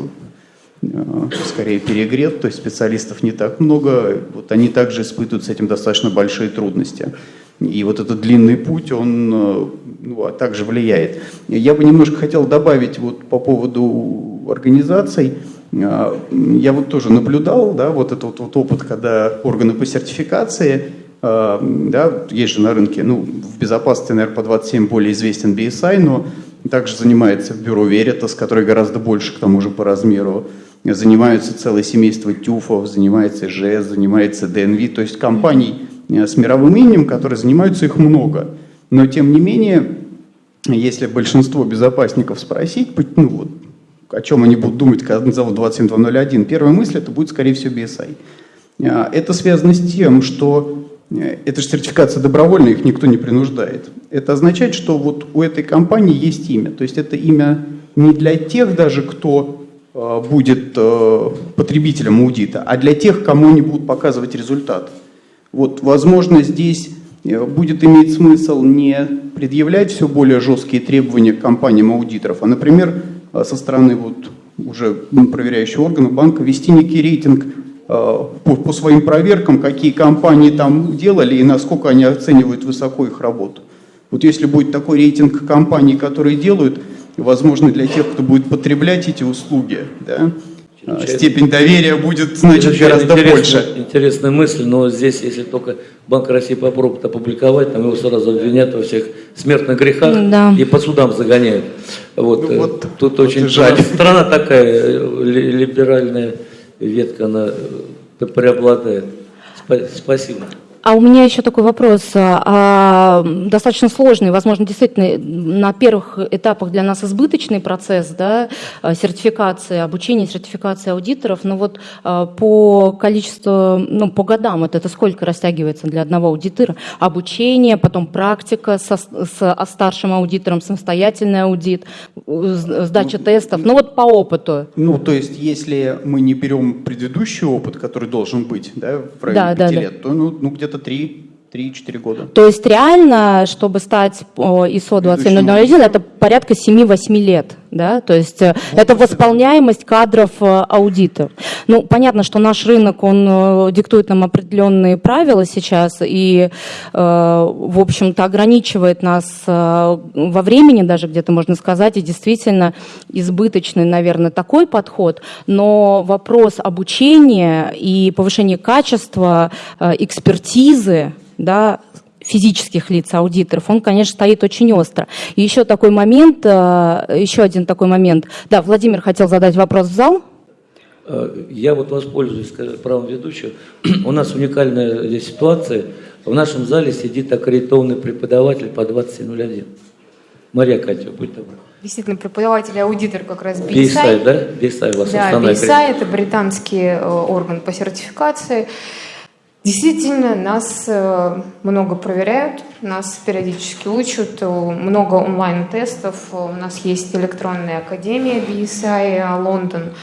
скорее перегрет, то есть специалистов не так много, вот они также испытывают с этим достаточно большие трудности. И вот этот длинный путь, он э, ну, а также влияет. Я бы немножко хотел добавить вот по поводу организаций. А, я вот тоже наблюдал, да, вот этот вот опыт, когда органы по сертификации, да, есть же на рынке, ну, в безопасности, наверное, по 27 более известен BSI, но также занимается бюро Veritas, которое гораздо больше, к тому же, по размеру. Занимаются целое семейство ТЮФов, занимается ЖС, занимается ДНВ, то есть компаний э, с мировым именем, которые занимаются, их много. Но, тем не менее, если большинство безопасников спросить, ну, вот, о чем они будут думать, когда назовут 27201, первая мысль это будет, скорее всего, BSI. А, это связано с тем, что э, это же сертификация добровольная, их никто не принуждает. Это означает, что вот у этой компании есть имя. То есть это имя не для тех даже, кто э, будет э, потребителем аудита, а для тех, кому они будут показывать результат. Вот, возможно, здесь будет иметь смысл не предъявлять все более жесткие требования к компаниям аудиторов, а, например, Э, со стороны вот уже проверяющего органа банка вести некий рейтинг э, по, по своим проверкам, какие компании там делали и насколько они оценивают высоко их работу. Вот если будет такой рейтинг компаний, которые делают, возможно, для тех, кто будет потреблять эти услуги, да, а, степень доверия будет, значит, гораздо больше. Интересная мысль, но здесь, если только Банк России попробует опубликовать, там его сразу обвинят во всех смертных грехах да. и по судам загоняют. Вот, ну, вот тут вот очень жаль. Страна такая, либеральная ветка, она преобладает. Спасибо. А у меня еще такой вопрос, а, достаточно сложный, возможно, действительно на первых этапах для нас избыточный процесс да, сертификации, обучения, сертификации аудиторов, но вот а, по количеству, ну, по годам вот это сколько растягивается для одного аудитора? Обучение, потом практика со, с старшим аудитором, самостоятельный аудит, сдача ну, тестов, ну вот по опыту. Ну, то есть, если мы не берем предыдущий опыт, который должен быть да, в районе да, 5 да, лет, да. то ну, ну где-то где-то 3-4 года. То есть реально, чтобы стать ISO 27001, это порядка 7-8 лет, да? То есть э, это восполняемость кадров э, аудита. Ну, понятно, что наш рынок, он э, диктует нам определенные правила сейчас и, в общем-то, ограничивает нас во времени даже где-то, можно сказать, и действительно избыточный, наверное, такой подход, но вопрос обучения и повышения качества, экспертизы, да, физических лиц, аудиторов, он, конечно, стоит очень остро. И еще такой момент, э, еще один такой момент. Да, Владимир хотел задать вопрос в зал. Э, я вот воспользуюсь правом ведущего. У нас уникальная здесь ситуация. В нашем зале сидит аккредитованный преподаватель по 2001. Мария Катя, будь добра. Действительно, преподаватель и аудитор как раз BSI. BSI, да? BSI у вас Да, BSI – это британский э, орган по сертификации. Действительно, нас э, много проверяют, нас периодически учат, э, много онлайн-тестов. У нас есть электронная академия BSI Лондон.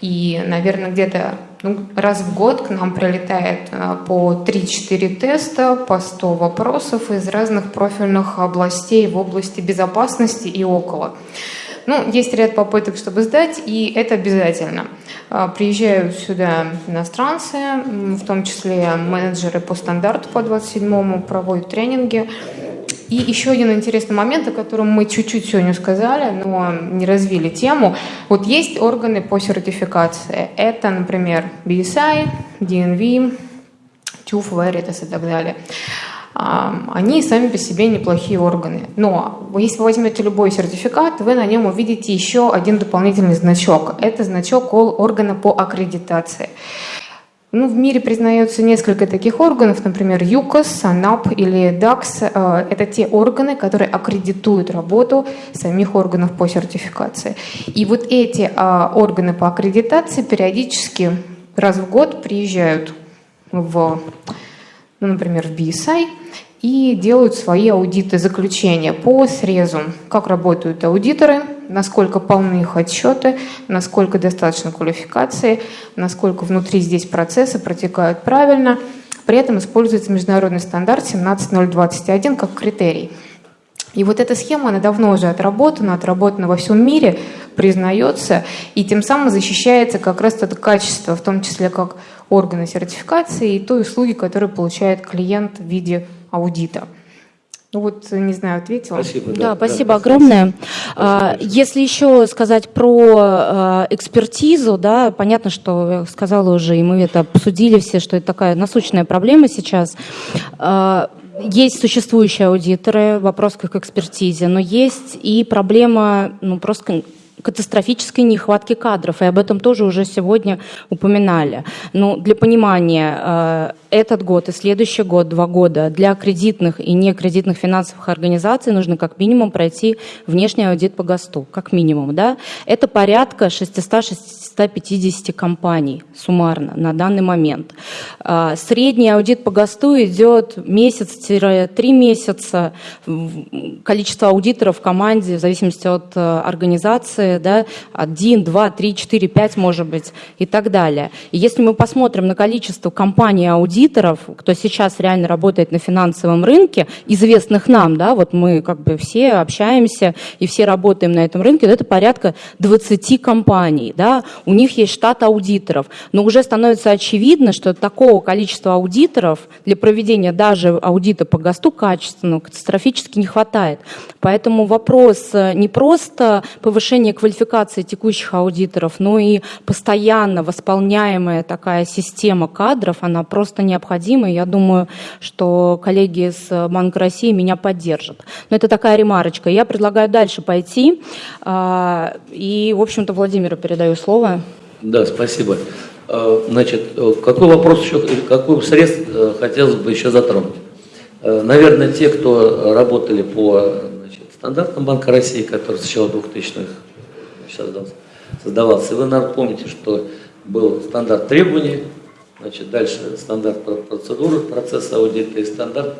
И, наверное, где-то ну, раз в год к нам прилетает э, по 3-4 теста, по 100 вопросов из разных профильных областей в области безопасности и около. Ну, есть ряд попыток, чтобы сдать, и это обязательно. А, приезжают сюда иностранцы, в том числе менеджеры по стандарту по 27-му, проводят тренинги. И еще один интересный момент, о котором мы чуть-чуть сегодня сказали, но не развили тему. Вот есть органы по сертификации. Это, например, BSI, DNV, TÜV, Veritas и так далее они сами по себе неплохие органы. Но если вы возьмете любой сертификат, вы на нем увидите еще один дополнительный значок. Это значок органа по аккредитации. Ну, в мире признается несколько таких органов, например, ЮКОС, АНАП или ДАКС. Э, это те органы, которые аккредитуют работу самих органов по сертификации. И вот эти а, органы по аккредитации периодически раз в год приезжают в, ну, например, в BSI, и делают свои аудиты заключения по срезу, как работают аудиторы, насколько полны их отчеты, насколько достаточно квалификации, насколько внутри здесь процессы протекают правильно. При этом используется международный стандарт 17021 как критерий. И вот эта схема, она давно уже отработана, отработана во всем мире, признается, и тем самым защищается как раз это качество, в том числе как органы сертификации и той услуги, которую получает клиент в виде аудита. Ну вот, не знаю, ответила. Спасибо. Да, да спасибо да, огромное. Спасибо. Если еще сказать про а, экспертизу, да, понятно, что я сказала уже, и мы это обсудили все, что это такая насущная проблема сейчас. А, есть существующие аудиторы, вопрос к экспертизе, но есть и проблема ну, просто катастрофической нехватки кадров, и об этом тоже уже сегодня упоминали. Но для понимания, э, этот год и следующий год, два года, для кредитных и некредитных финансовых организаций нужно как минимум пройти внешний аудит по ГОСТу, как минимум. Да? Это порядка 600-650 компаний суммарно на данный момент. Э, средний аудит по ГОСТу идет месяц-три месяца. Количество аудиторов в команде в зависимости от э, да, один, два, три, четыре, пять, может быть, и так далее. И если мы посмотрим на количество компаний-аудиторов, кто сейчас реально работает на финансовом рынке, известных нам, да, вот мы как бы все общаемся и все работаем на этом рынке, это порядка 20 компаний, да, у них есть штат аудиторов, но уже становится очевидно, что такого количества аудиторов для проведения даже аудита по ГОСТу качественного катастрофически не хватает. Поэтому вопрос э, не просто повышения квалификации текущих аудиторов, но и постоянно восполняемая такая система кадров, она просто необходима. Я думаю, что коллеги из Банка России меня поддержат. Но это такая ремарочка. Я предлагаю дальше пойти. А, и, в общем-то, Владимиру передаю слово. Да, спасибо. А, значит, какой вопрос еще, какой средств э, хотелось бы еще затронуть? Э, наверное, те, кто работали по значит, стандартам Банка России, который с начала 2000-х создавался. И вы, наверное, помните, что был стандарт требований, значит, дальше стандарт процедуры, процесс аудита и стандарт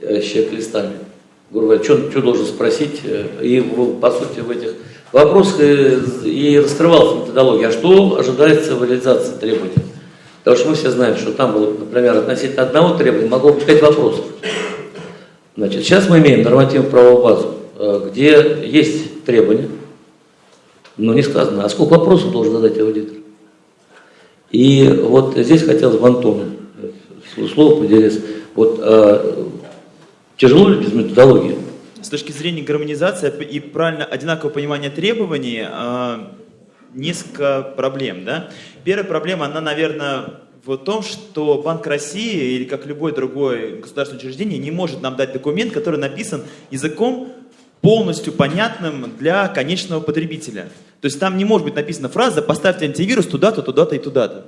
э, чек-листами. Грубо говоря, что, что должен спросить, э, и по сути в этих вопросах и раскрывалась методология, а что ожидается в реализации требований. Потому что мы все знаем, что там было, например, относительно одного требования могло быть пять вопросов. Значит, сейчас мы имеем нормативную правовую базу, э, где есть требования, но не сказано, а сколько вопросов должен задать аудитор. И вот здесь хотелось бы Антону слово поделиться. Вот э, тяжело ли без методологии? С точки зрения гармонизации и правильно одинакового понимания требований, э, несколько проблем. Да? Первая проблема, она, наверное, в том, что Банк России или как любое другое государственное учреждение не может нам дать документ, который написан языком полностью понятным для конечного потребителя. То есть там не может быть написана фраза «поставьте антивирус туда-то, туда-то и туда-то».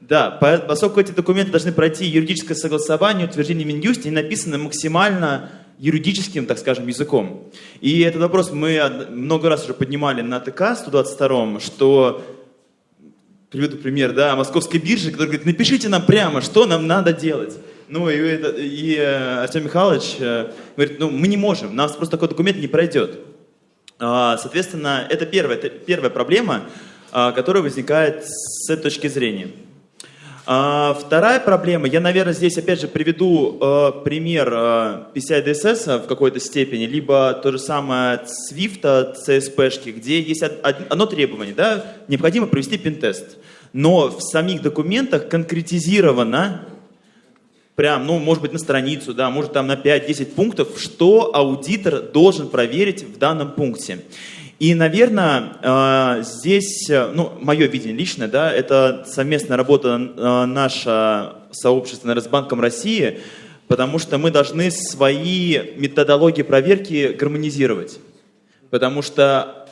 Да, поскольку эти документы должны пройти юридическое согласование, утверждение Минюсте, они написаны максимально юридическим, так скажем, языком. И этот вопрос мы много раз уже поднимали на ТК 122, что, приведу пример, да, московской биржи, который говорит, напишите нам прямо, что нам надо делать. Ну и, это, и э, Артем Михайлович э, говорит, ну мы не можем, у нас просто такой документ не пройдет. А, соответственно, это первая, первая проблема, а, которая возникает с этой точки зрения. А, вторая проблема, я, наверное, здесь опять же приведу э, пример э, PCI DSS в какой-то степени, либо то же самое Swift, CSP, где есть одно требование, да, необходимо провести пин-тест. Но в самих документах конкретизировано прям, ну, может быть, на страницу, да, может, там на 5-10 пунктов, что аудитор должен проверить в данном пункте. И, наверное, э, здесь, ну, мое видение личное, да, это совместная работа э, наша сообщества Росбанком России, потому что мы должны свои методологии проверки гармонизировать. Потому что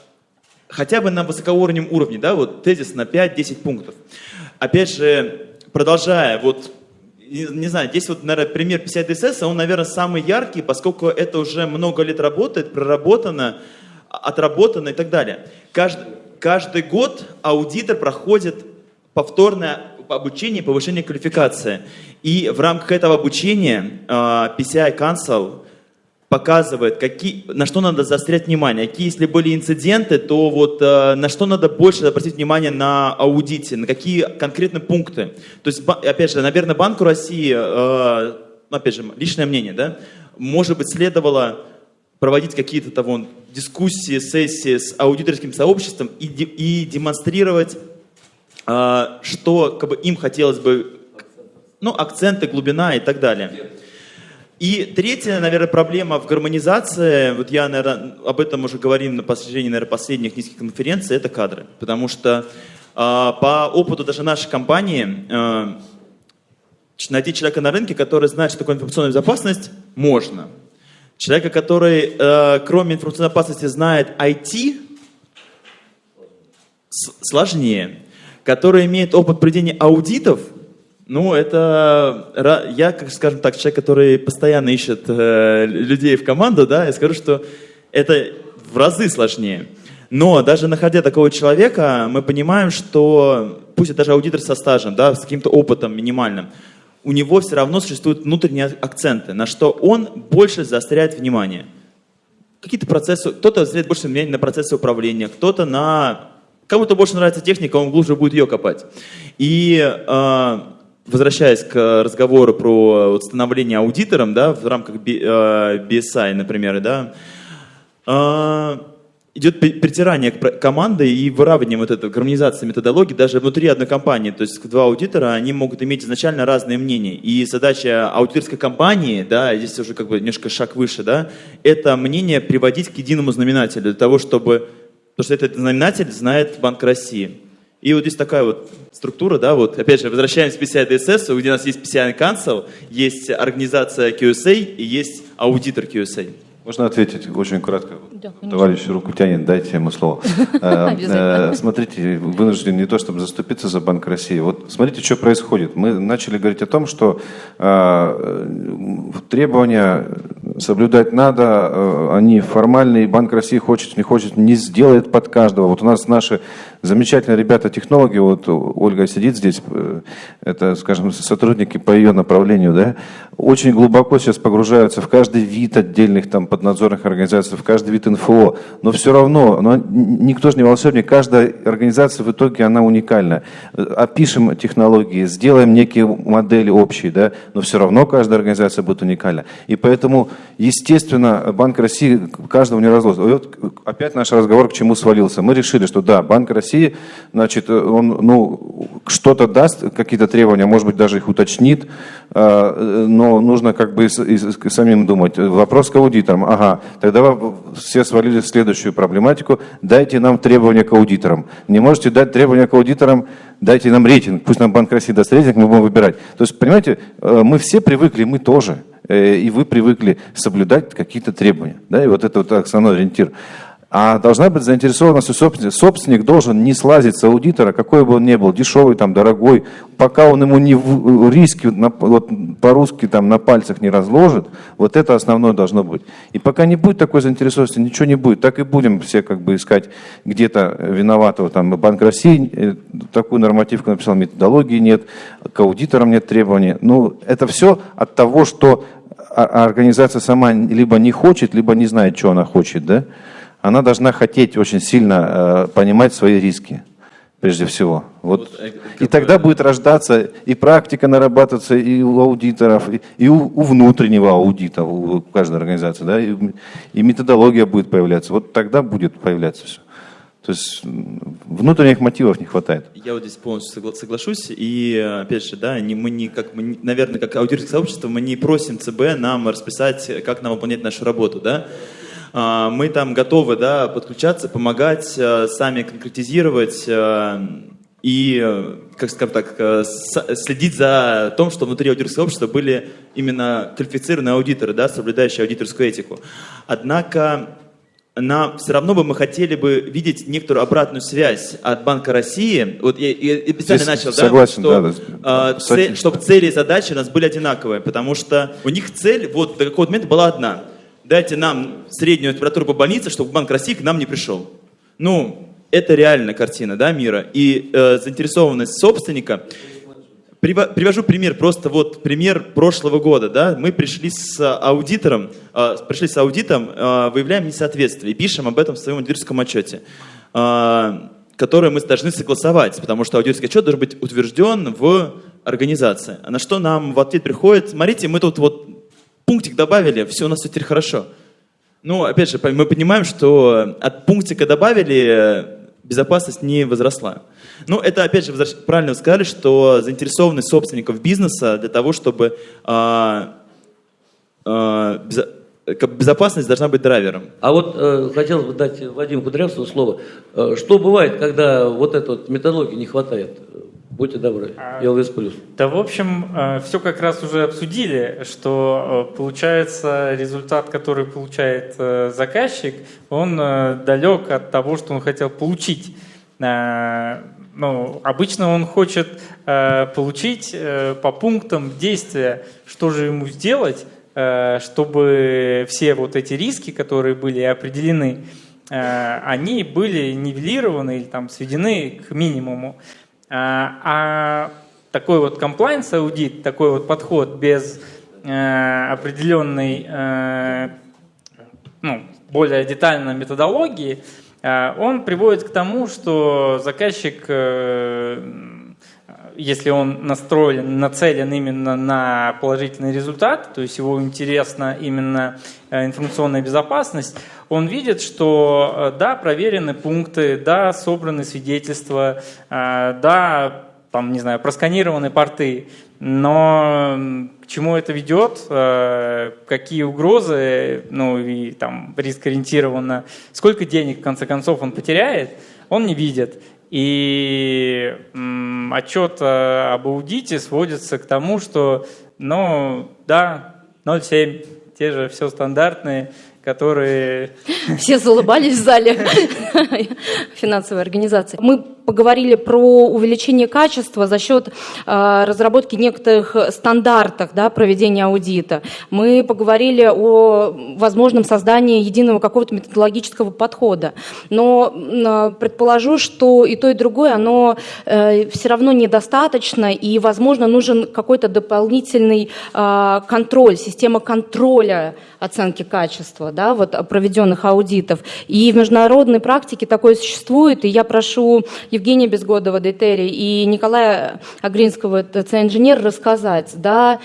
хотя бы на высокоуровневом уровне, да, вот тезис на 5-10 пунктов. Опять же, продолжая, вот не знаю, здесь вот, наверное, пример 50 DSS, он, наверное, самый яркий, поскольку это уже много лет работает, проработано, отработано и так далее. Каждый, каждый год аудитор проходит повторное обучение повышение квалификации. И в рамках этого обучения PCI Council показывает, какие, на что надо заострять внимание. Какие, если были инциденты, то вот э, на что надо больше обратить внимание на аудите, на какие конкретные пункты. То есть, опять же, наверное, Банку России, э, опять же, личное мнение, да, может быть, следовало проводить какие-то того дискуссии, сессии с аудиторским сообществом и, и демонстрировать, э, что как бы, им хотелось бы, ну, акценты, глубина и так далее. И третья, наверное, проблема в гармонизации, вот я, наверное, об этом уже говорил на протяжении, наверное, последних нескольких конференций, это кадры. Потому что э, по опыту даже нашей компании э, найти человека на рынке, который знает, что такое информационная безопасность, можно. Человека, который, э, кроме информационной безопасности, знает IT, сложнее. Который имеет опыт проведения аудитов – ну, это я, как скажем так, человек, который постоянно ищет э, людей в команду, да, я скажу, что это в разы сложнее. Но даже находя такого человека, мы понимаем, что пусть это даже аудитор со стажем, да, с каким-то опытом минимальным, у него все равно существуют внутренние акценты, на что он больше заостряет внимание. Какие-то процессы, кто-то заостряет больше внимания на процессы управления, кто-то на... Кому-то больше нравится техника, он глубже будет ее копать. И э, возвращаясь к разговору про становление аудитором, да, в рамках BSI, э, например, да, э, идет притирание команды и выравнивание вот этой гармонизации методологии даже внутри одной компании. То есть два аудитора, они могут иметь изначально разные мнения. И задача аудиторской компании, да, здесь уже как бы немножко шаг выше, да, это мнение приводить к единому знаменателю для того, чтобы, потому что этот знаменатель знает Банк России. И вот здесь такая вот структура, да, вот, опять же, возвращаемся к PCI DSS, где у нас есть PCI Council, есть организация QSA и есть аудитор QSA. Можно ответить очень кратко? Да, Товарищ руку тянет, дайте ему слово. Э, э, смотрите, вынужден не то, чтобы заступиться за Банк России. Вот смотрите, что происходит. Мы начали говорить о том, что э, требования соблюдать надо, они формальные, Банк России хочет, не хочет, не сделает под каждого. Вот у нас наши замечательные ребята, технологи, вот Ольга сидит здесь, э, это, скажем, сотрудники по ее направлению, да, очень глубоко сейчас погружаются в каждый вид отдельных там поднадзорных организаций, в каждый вид НФО, но все равно, но никто же не волшебник, каждая организация в итоге, она уникальна. Опишем технологии, сделаем некие модели общие, да, но все равно каждая организация будет уникальна. И поэтому, естественно, Банк России каждого не разложит. Вот опять наш разговор к чему свалился. Мы решили, что да, Банк России, значит, он, ну, что-то даст, какие-то требования, может быть, даже их уточнит, а, но нужно как бы самим думать. Вопрос к аудиторам. Ага, тогда все свалили в следующую проблематику. Дайте нам требования к аудиторам. Не можете дать требования к аудиторам, дайте нам рейтинг. Пусть нам Банк России даст рейтинг, мы будем выбирать. То есть, понимаете, э, мы все привыкли, мы тоже. Э, и вы привыкли соблюдать какие-то требования. Да, и вот это вот основной ориентир. А должна быть заинтересованность у собственника. Собственник должен не слазить с аудитора, какой бы он ни был, дешевый, там, дорогой, пока он ему не в, риски на, вот, по-русски там на пальцах не разложит, вот это основное должно быть. И пока не будет такой заинтересованности, ничего не будет. Так и будем все как бы искать где-то виноватого. Там Банк России э, такую нормативку написал, методологии нет, к аудиторам нет требований. Ну, это все от того, что организация сама либо не хочет, либо не знает, что она хочет, да? Она должна хотеть очень сильно э, понимать свои риски, прежде всего. Вот. вот э, и тогда будет рождаться и практика нарабатываться и у аудиторов, и, и у, у внутреннего аудита, у каждой организации, да, и, и методология будет появляться. Вот тогда будет появляться все. То есть внутренних мотивов не хватает. Я вот здесь полностью соглашусь. И опять же, да, не, мы не, как, мы, наверное, как аудиторское сообщество, мы не просим ЦБ нам расписать, как нам выполнять нашу работу. Да? А, мы там готовы да, подключаться, помогать, э, сами конкретизировать э, и, э, как скажем так, следить за том, что внутри аудиторского общества были именно квалифицированные аудиторы, да, соблюдающие аудиторскую этику. Однако нам все равно бы мы хотели бы видеть некоторую обратную связь от Банка России. Вот я, я специально Здесь начал, согласен, да, что, да, э, цель, чтобы цели и задачи у нас были одинаковые, потому что у них цель вот до какого-то момента была одна – дайте нам среднюю температуру по больнице, чтобы Банк России к нам не пришел. Ну, это реальная картина да, мира. И э, заинтересованность собственника. Привожу пример, просто вот пример прошлого года. Да? Мы пришли с аудитором, э, пришли с аудитом, э, выявляем несоответствие и пишем об этом в своем аудиторском отчете, э, который мы должны согласовать, потому что аудиторский отчет должен быть утвержден в организации. На что нам в ответ приходит, смотрите, мы тут вот пунктик добавили, все, у нас теперь хорошо. Ну, опять же, мы понимаем, что от пунктика добавили, безопасность не возросла. Ну, это, опять же, правильно вы сказали, что заинтересованность собственников бизнеса для того, чтобы а, а, безопасность должна быть драйвером. А вот э, хотел бы дать Владимиру Кудрявцеву слово. Э, что бывает, когда вот этой вот методологии не хватает? Будьте добры. ЛВС плюс. Да, в общем, э, все как раз уже обсудили, что э, получается результат, который получает э, заказчик, он далек от того, что он хотел получить. Ну, обычно он хочет получить по пунктам действия, что же ему сделать, чтобы все вот эти риски, которые были определены, они были нивелированы или там сведены к минимуму. А, а такой вот compliance аудит, такой вот подход без э, определенной, э, ну, более детальной методологии, э, он приводит к тому, что заказчик, если он настроен, нацелен именно на положительный результат, то есть его интересна именно информационная безопасность, он видит, что э, да, проверены пункты, да, собраны свидетельства, э, да, там, не знаю, просканированы порты, но к чему это ведет, э, какие угрозы, ну и там риск ориентированно, сколько денег в конце концов он потеряет, он не видит. И отчет об аудите сводится к тому, что, ну, да, 0,7, те же все стандартные, которые... Все залыбались в зале финансовой организации. Мы поговорили про увеличение качества за счет э, разработки некоторых стандартов да, проведения аудита. Мы поговорили о возможном создании единого какого-то методологического подхода. Но э, предположу, что и то, и другое, оно э, все равно недостаточно, и, возможно, нужен какой-то дополнительный контроль, система контроля оценки качества да, вот, проведенных аудитов. И в международной практике такое существует, и я прошу Евгения Безгодова, Детери, и Николая Агринского, ТЦ-инженер, рассказать, да,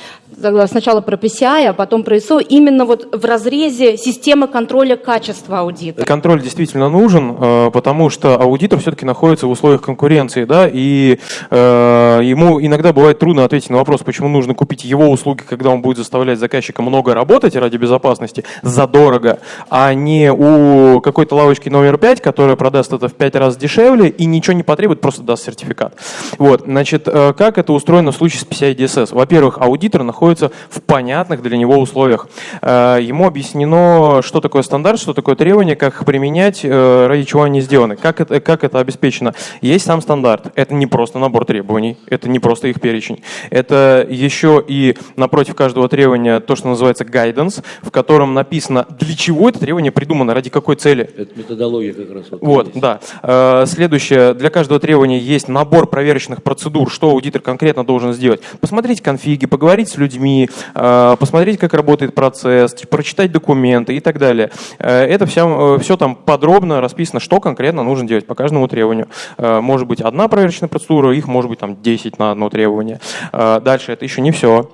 сначала про PCI, а потом про ISO, именно вот в разрезе системы контроля качества аудита. Контроль действительно нужен, э, потому что аудитор все-таки находится в условиях конкуренции, да, и э, ему иногда бывает трудно ответить на вопрос, почему нужно купить его услуги, когда он будет заставлять заказчика много работать ради безопасности, задорого, а не у какой-то лавочки номер 5, которая продаст это в 5 раз дешевле и ничего не потребует, просто даст сертификат. Вот, значит, э, как это устроено в случае с PCI DSS? Во-первых, аудитор находится находится в понятных для него условиях. Э, ему объяснено, что такое стандарт, что такое требование, как их применять, э, ради чего они сделаны, как это, как это обеспечено. Есть сам стандарт. Это не просто набор требований, это не просто их перечень. Это еще и напротив каждого требования то, что называется guidance, в котором написано, для чего это требование придумано, ради какой цели. Это методология как раз. Вот, вот да. Э, следующее. Для каждого требования есть набор проверочных процедур, что аудитор конкретно должен сделать. Посмотреть конфиги, поговорить с людьми, людьми, э, посмотреть, как работает процесс, прочитать документы и так далее. Э, это все, э, все там подробно расписано, что конкретно нужно делать по каждому требованию. Может быть одна проверочная процедура, их может быть там 10 на одно требование. Дальше это еще не все.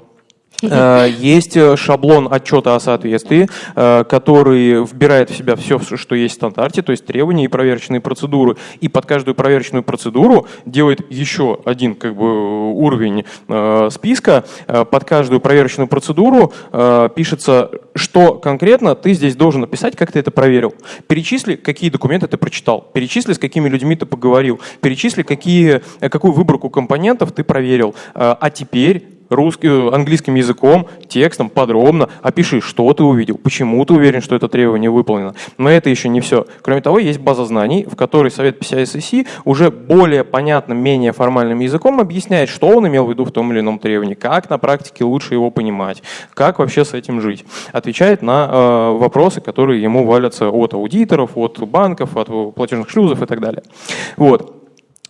Э, есть э, шаблон отчета о соответствии, э, который вбирает в себя все, что есть в стандарте, то есть требования и проверочные процедуры. И под каждую проверочную процедуру делает еще один как бы, уровень списка. Под каждую проверочную процедуру пишется, что конкретно ты здесь должен написать, как ты это проверил. Перечисли, какие документы ты прочитал. Перечисли, с какими людьми ты поговорил. Перечисли, какие, какую выборку компонентов ты проверил. А теперь русским, английским языком, текстом, подробно опиши, что ты увидел, почему ты уверен, что это требование выполнено. Но это еще не все. Кроме того, есть база знаний, в которой Совет PCI-SSC уже более понятным, менее формальным языком объясняет, что он имел в виду в том или ином требовании, как на практике лучше его понимать, как вообще с этим жить. Отвечает на э, вопросы, которые ему валятся от аудиторов, от банков, от платежных шлюзов и так далее. Вот.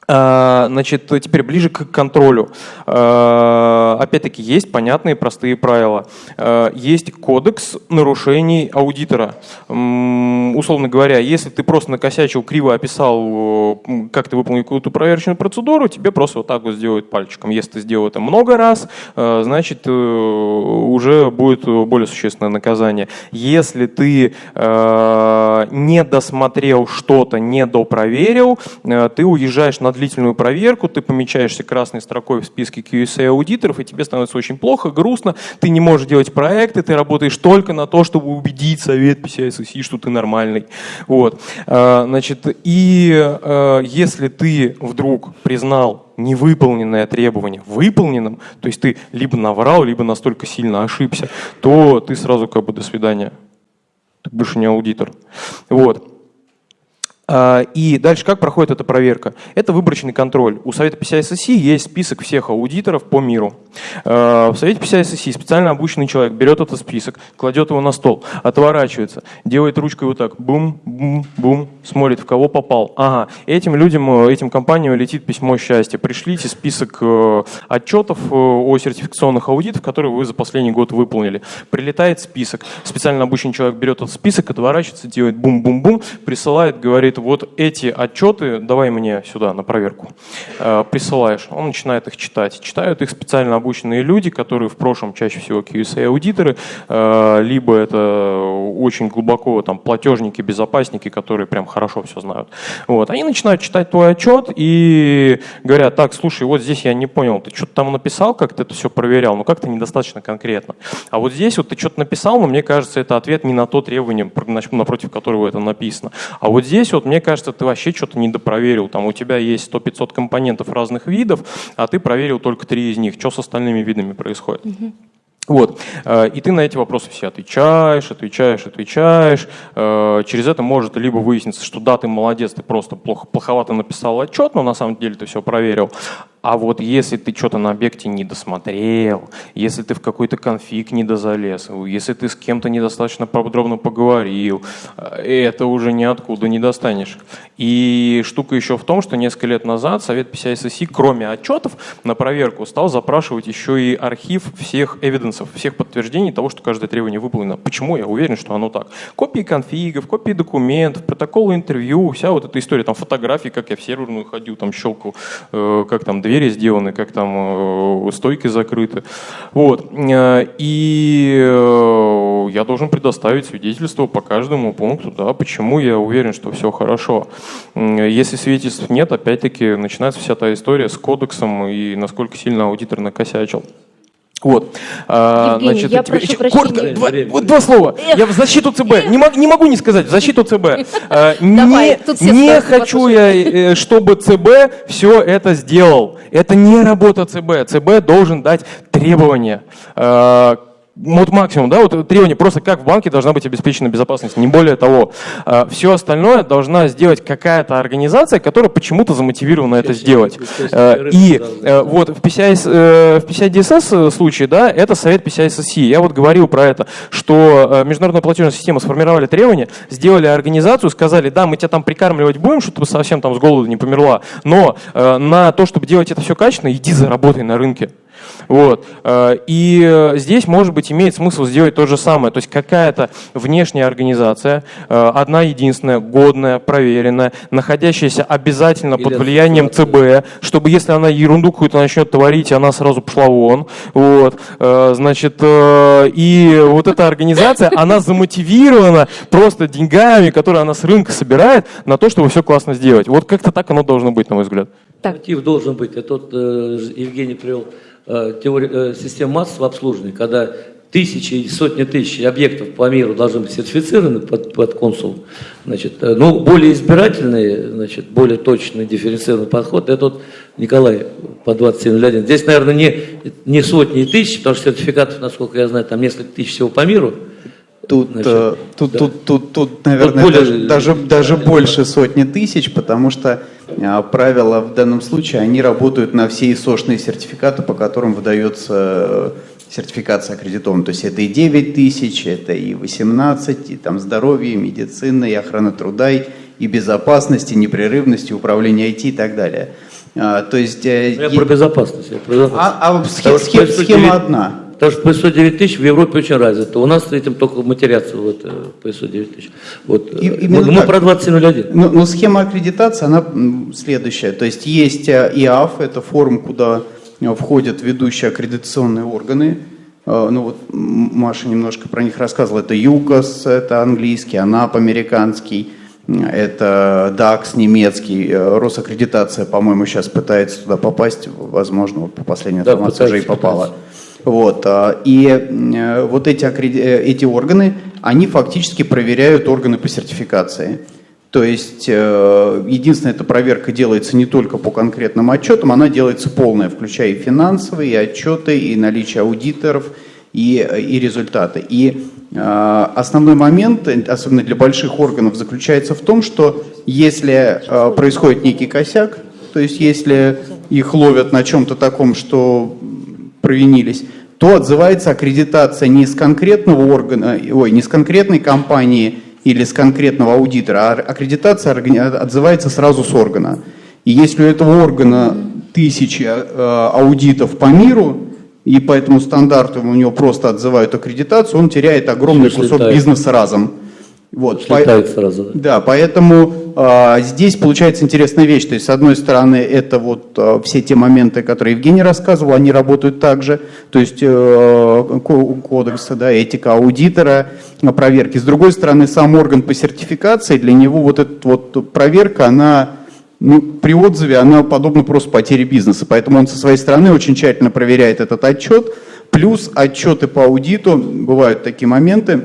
А, значит, теперь ближе к контролю. А, опять-таки, есть понятные простые правила. А, есть кодекс нарушений аудитора. Условно говоря, если ты просто накосячил, криво описал, как ты выполнил какую-то проверочную процедуру, тебе просто вот так вот сделают пальчиком. Если ты сделал это много раз, значит, э, уже будет более существенное наказание. Если ты не досмотрел что-то, не допроверил, э, ты уезжаешь на длительную проверку, ты помечаешься красной строкой в списке QSA аудиторов, и тебе становится очень плохо, грустно, ты не можешь делать проекты, ты работаешь только на то, чтобы убедить совет PCI что ты нормальный. Вот. А, значит, и а, если ты вдруг признал невыполненное требование выполненным, то есть ты либо наврал, либо настолько сильно ошибся, то ты сразу как бы до свидания. Ты больше не аудитор. Вот. А, и дальше как проходит эта проверка? Это выборочный контроль. У Совета PCI-SSC есть список всех аудиторов по миру. А, в Совете PCI-SSC специально обученный человек берет этот список, кладет его на стол, отворачивается, делает ручкой вот так, бум-бум-бум, смотрит, в кого попал. Ага, этим людям, этим компаниям летит письмо счастья. Пришлите список э, отчетов э, о сертификационных аудитах, которые вы за последний год выполнили. Прилетает список. Специально обученный человек берет этот список, отворачивается, делает бум-бум-бум, присылает, говорит, говорит, вот эти отчеты давай мне сюда на проверку. Э, присылаешь. Он начинает их читать. Читают их специально обученные люди, которые в прошлом чаще всего QSA-аудиторы, э, либо это очень глубоко там платежники, безопасники, которые прям хорошо все знают. Вот. Они начинают читать твой отчет и говорят, так, слушай, вот здесь я не понял, ты что-то там написал, как ты это все проверял, но как-то недостаточно конкретно. А вот здесь вот ты что-то написал, но мне кажется, это ответ не на то требование, напротив которого это написано. А вот здесь вот мне кажется, ты вообще что-то недопроверил. Там у тебя есть 100-500 компонентов разных видов, а ты проверил только три из них. Что с остальными видами происходит? Вот. Э, и ты на эти вопросы все отвечаешь, отвечаешь, отвечаешь. Э, через это может либо выясниться, что да, ты молодец, ты просто плохо, плоховато написал отчет, но на самом деле ты все проверил. А вот если ты что-то на объекте не досмотрел, если ты в какой-то конфиг не дозалез, если ты с кем-то недостаточно подробно поговорил, э, это уже ниоткуда не достанешь. И штука еще в том, что несколько лет назад Совет PCI кроме отчетов, на проверку стал запрашивать еще и архив всех эвиденсов, всех подтверждений того, что каждое требование выполнено. Почему? Я уверен, что оно так. Копии конфигов, копии документов, протоколы интервью, вся вот эта история, там фотографии, как я в серверную ходил, там щелкал, э, как там двери сделаны, как там э, стойки закрыты. Вот. Э, и э, я должен предоставить свидетельство по каждому пункту, да, почему я уверен, что все хорошо. Если свидетельств нет, опять-таки начинается вся та история с кодексом и насколько сильно аудитор накосячил. Вот. А, Евгений, значит, я тебе... прошу Коротко, два, вот два слова. Эх. Я в защиту ЦБ. Не, мог, не могу не сказать, в защиту ЦБ. А, не не хочу я, э, чтобы ЦБ все это сделал. Это не работа ЦБ. ЦБ должен дать требования а, вот максимум, да, вот требование просто как в банке должна быть обеспечена безопасность, не более того. А, Все остальное должна сделать какая-то организация, которая почему-то замотивирована это сделать. А, и э, вот в PCI, э, в PCI DSS случае, да, это совет PCI SSC. Я вот говорил про это, что э, международная платежная система сформировали требования, сделали организацию, сказали, да, мы тебя там прикармливать будем, чтобы ты совсем там с голоду не померла, но на то, чтобы делать это все качественно, иди заработай на рынке. Вот. Э, и э, здесь, может быть, имеет смысл сделать то же самое. То есть какая-то внешняя организация, э, одна единственная, годная, проверенная, находящаяся обязательно под влиянием ЦБ, чтобы если она ерунду какую-то начнет творить, она сразу пошла вон. Вот. Значит, и вот эта организация, она замотивирована просто деньгами, которые она с рынка собирает, на то, чтобы все классно сделать. Вот как-то так оно должно быть, на мой взгляд. Так. Мотив должен быть. Это вот Евгений привел Э, теория, э, систем массового обслуживания, когда тысячи сотни тысяч объектов по миру должны быть сертифицированы под, под консул, значит, э, ну, более избирательный, значит, более точный, дифференцированный подход, это вот Николай по 27.01. Здесь, наверное, не, не сотни и тысячи, потому что сертификатов, насколько я знаю, там несколько тысяч всего по миру, Тут, Значит, тут, да. тут, тут, тут, наверное, тут более, даже, даже больше сотни тысяч, потому что а, правила в данном случае, они работают на все ИСОшные сертификаты, по которым выдается э, сертификация аккредитована. То есть это и 9 тысяч, это и 18, и там здоровье, и медицина, и охрана труда, и безопасность, и непрерывность, и управление IT и так далее. А, то есть... Э, я и... про безопасность. Я про безопасность. А, а схема, схема одна. Потому что PSO 9000 в Европе очень развито. У нас этим только матерятся вот, PSO 9000. Вот. И, мы, мы про 2001. Но, но схема аккредитации, она следующая. То есть есть э, ИАФ, это форум, куда э, входят ведущие аккредитационные органы. Э, ну вот Маша немножко про них рассказывала. Это ЮКОС, это английский, АНАП американский, это ДАКС немецкий, Росаккредитация, по-моему, сейчас пытается туда попасть, возможно, вот по последней информации да, уже и попала. Пытается. Вот. А, и э, вот эти, э, эти органы, они фактически проверяют органы по сертификации. То есть э, единственная эта проверка делается не только по конкретным отчетам, она делается полная, включая и финансовые, и отчеты, и наличие аудиторов, и, и результаты. И основной момент, особенно для больших органов, заключается в том, что если происходит некий косяк, то есть если их ловят на чем-то таком, что провинились, то отзывается аккредитация не с конкретного органа, ой, не с конкретной компании или с конкретного аудитора, а аккредитация отзывается сразу с органа. И если у этого органа тысячи э, аудитов по миру, и по этому стандарту у него просто отзывают аккредитацию, он теряет огромный кусок бизнеса разом. Вот, по... сразу. Да, поэтому э, здесь получается интересная вещь. То есть, с одной стороны, это вот э, все те моменты, которые Евгений рассказывал, они работают также. То есть, э, кодексы, да, этика аудитора, проверки. С другой стороны, сам орган по сертификации, для него вот эта вот проверка, она ну, при отзыве, она подобна просто потере бизнеса. Поэтому он со своей стороны очень тщательно проверяет этот отчет. Плюс отчеты по аудиту, бывают такие моменты,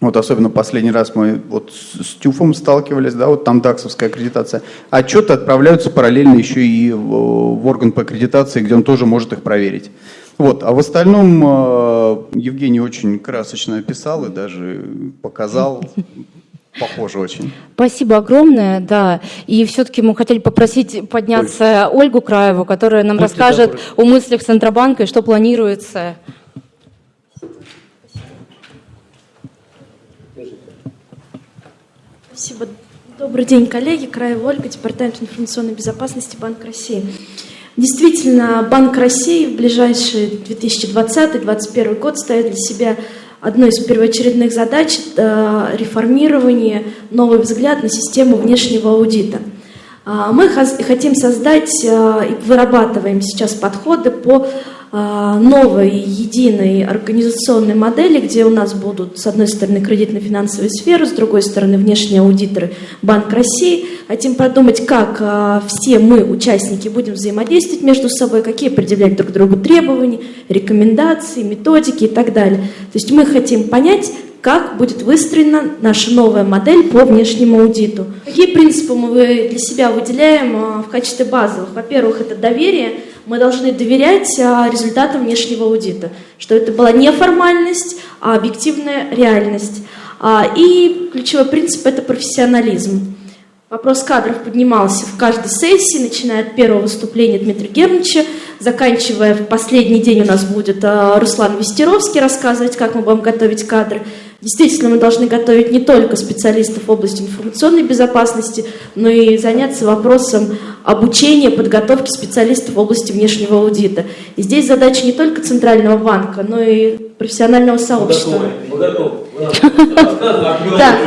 вот особенно последний раз мы вот с ТЮФом сталкивались, да, вот там ДАКСовская аккредитация. Отчеты отправляются параллельно еще и в, орган по аккредитации, где он тоже может их проверить. Вот, а в остальном э, Евгений очень красочно описал и даже показал Похоже очень. Спасибо огромное, да. И все-таки мы хотели попросить подняться Ой. Ольгу Краеву, которая нам Будьте расскажет добры. о мыслях Центробанка и что планируется. Спасибо. Добрый день, коллеги. Краева Ольга, Департамент информационной безопасности Банк России. Действительно, Банк России в ближайший 2020-2021 год ставит для себя одной из первоочередных задач э, – реформирование, новый взгляд на систему внешнего аудита. А, мы хотим создать э, и вырабатываем сейчас подходы по новой единой организационной модели, где у нас будут, с одной стороны, кредитно-финансовые сферы, с другой стороны, внешние аудиторы Банк России. Хотим продумать, как а, все мы, участники, будем взаимодействовать между собой, какие предъявлять друг другу требования, рекомендации, методики и так далее. То есть мы хотим понять, как будет выстроена наша новая модель по внешнему аудиту. Какие принципы мы для себя выделяем а, в качестве базовых? Во-первых, это доверие – мы должны доверять а, результатам внешнего аудита, что это была не формальность, а объективная реальность. А, и ключевой принцип – это профессионализм. Вопрос кадров поднимался в каждой сессии, начиная от первого выступления Дмитрия Германовича, заканчивая в последний день у нас будет а, Руслан Вестеровский рассказывать, как мы будем готовить кадры. Действительно, мы должны готовить не только специалистов в области информационной безопасности, но и заняться вопросом обучения, подготовки специалистов в области внешнего аудита. И здесь задача не только Центрального банка, но и профессионального сообщества. Мы готовы. Мы готовы. Да.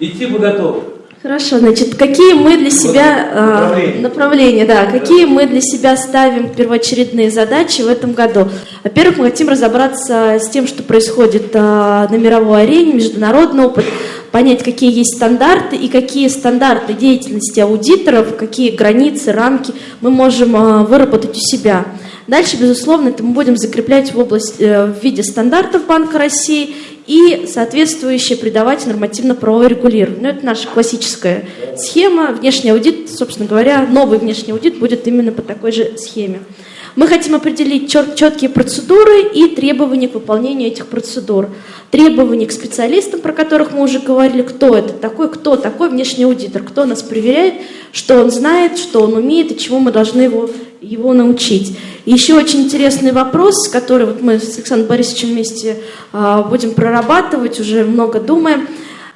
Идти мы готовы. Хорошо, значит, какие мы для себя направления. Э, направления, да, какие мы для себя ставим первоочередные задачи в этом году? Во-первых, мы хотим разобраться с тем, что происходит э, на мировой арене, международный опыт, понять, какие есть стандарты и какие стандарты деятельности аудиторов, какие границы, рамки мы можем э, выработать у себя. Дальше, безусловно, это мы будем закреплять в, область, в виде стандартов Банка России и соответствующие придавать нормативно-правовое регулирование. Ну, это наша классическая схема. Внешний аудит, собственно говоря, новый внешний аудит будет именно по такой же схеме. Мы хотим определить четкие процедуры и требования к выполнению этих процедур. Требования к специалистам, про которых мы уже говорили, кто это такой, кто такой внешний аудитор, кто нас проверяет, что он знает, что он умеет и чему мы должны его, его научить. Еще очень интересный вопрос, который вот мы с Александром Борисовичем вместе а, будем прорабатывать, уже много думаем.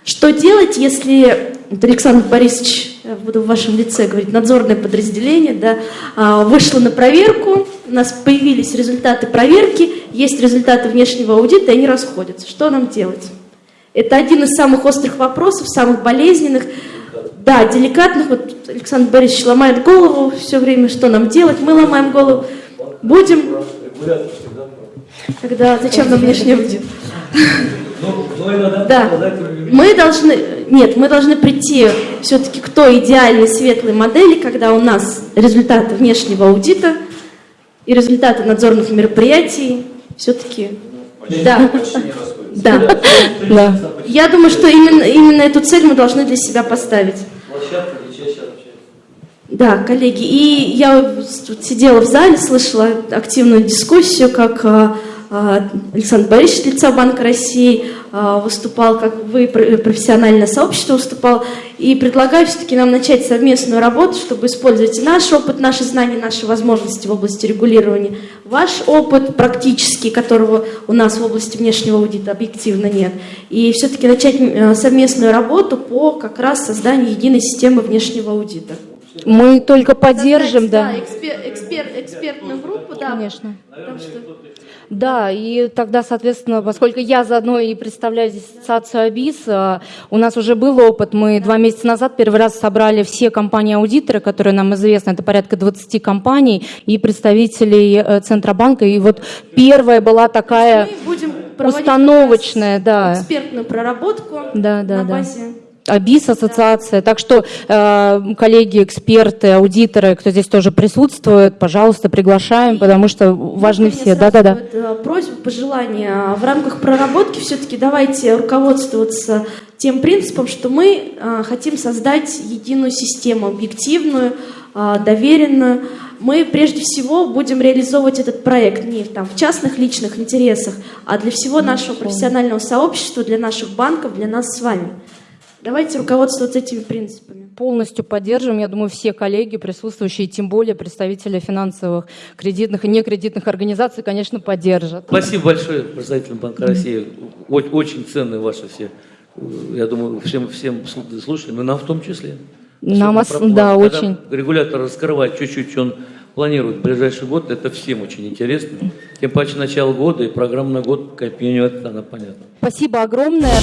Что делать, если вот Александр Борисович, я буду в вашем лице говорить, надзорное подразделение, да, а, вышло на проверку, у нас появились результаты проверки, есть результаты внешнего аудита, и они расходятся. Что нам делать? Это один из самых острых вопросов, самых болезненных, да, деликатных. Вот Александр Борисович ломает голову все время, что нам делать, мы ломаем голову. Будем... Тогда зачем нам внешний аудит? Да, мы должны, нет, мы должны прийти все-таки к той идеальной светлой модели, когда у нас результаты внешнего аудита и результаты надзорных мероприятий все-таки, да, да, да. Я думаю, что именно, именно эту цель мы должны для себя поставить. Да, коллеги, и я сидела в зале, слышала активную дискуссию, как а, Александр Борисович лица Банка России а, выступал, как вы, профессиональное сообщество выступал, и предлагаю все-таки нам начать совместную работу, чтобы использовать наш опыт, наши знания, наши возможности в области регулирования, ваш опыт практический, которого у нас в области внешнего аудита объективно нет, и все-таки начать совместную работу по как раз созданию единой системы внешнего аудита. Мы только поддержим, да. Да, экспер, экспер, экспертную группу, да. Конечно. Что... Да, и тогда, соответственно, поскольку я заодно и представляю здесь ассоциацию АБИС, а, у нас уже был опыт. Мы два месяца назад первый раз собрали все компании-аудиторы, которые нам известны, это порядка 20 компаний, и представителей э, Центробанка. И вот первая была такая установочная, да. Экспертную проработку да, да, на базе да АБИС ассоциация. Так что, э, коллеги, эксперты, аудиторы, кто здесь тоже присутствует, пожалуйста, приглашаем, потому что важны все. Да-да-да. Э, просьба, пожелание. В рамках проработки все-таки давайте руководствоваться тем принципом, что мы э, хотим создать единую систему, объективную, а, доверенно. Мы прежде всего будем реализовывать этот проект не там, в частных личных интересах, а для всего нашего профессионального сообщества, для наших банков, для нас с вами. Давайте руководствоваться этими принципами. Полностью поддерживаем, я думаю, все коллеги, присутствующие, тем более представители финансовых, кредитных и некредитных организаций, конечно, поддержат. Спасибо большое представителям Банка России. Очень, ценные ваши все, я думаю, всем, всем слушателям, и нам в том числе. Нам, ос- да, Когда очень. Регулятор раскрывает чуть-чуть, что он планирует в ближайший год, это всем очень интересно. Тем паче начало года и программа на год, как минимум, она понятна. Спасибо огромное.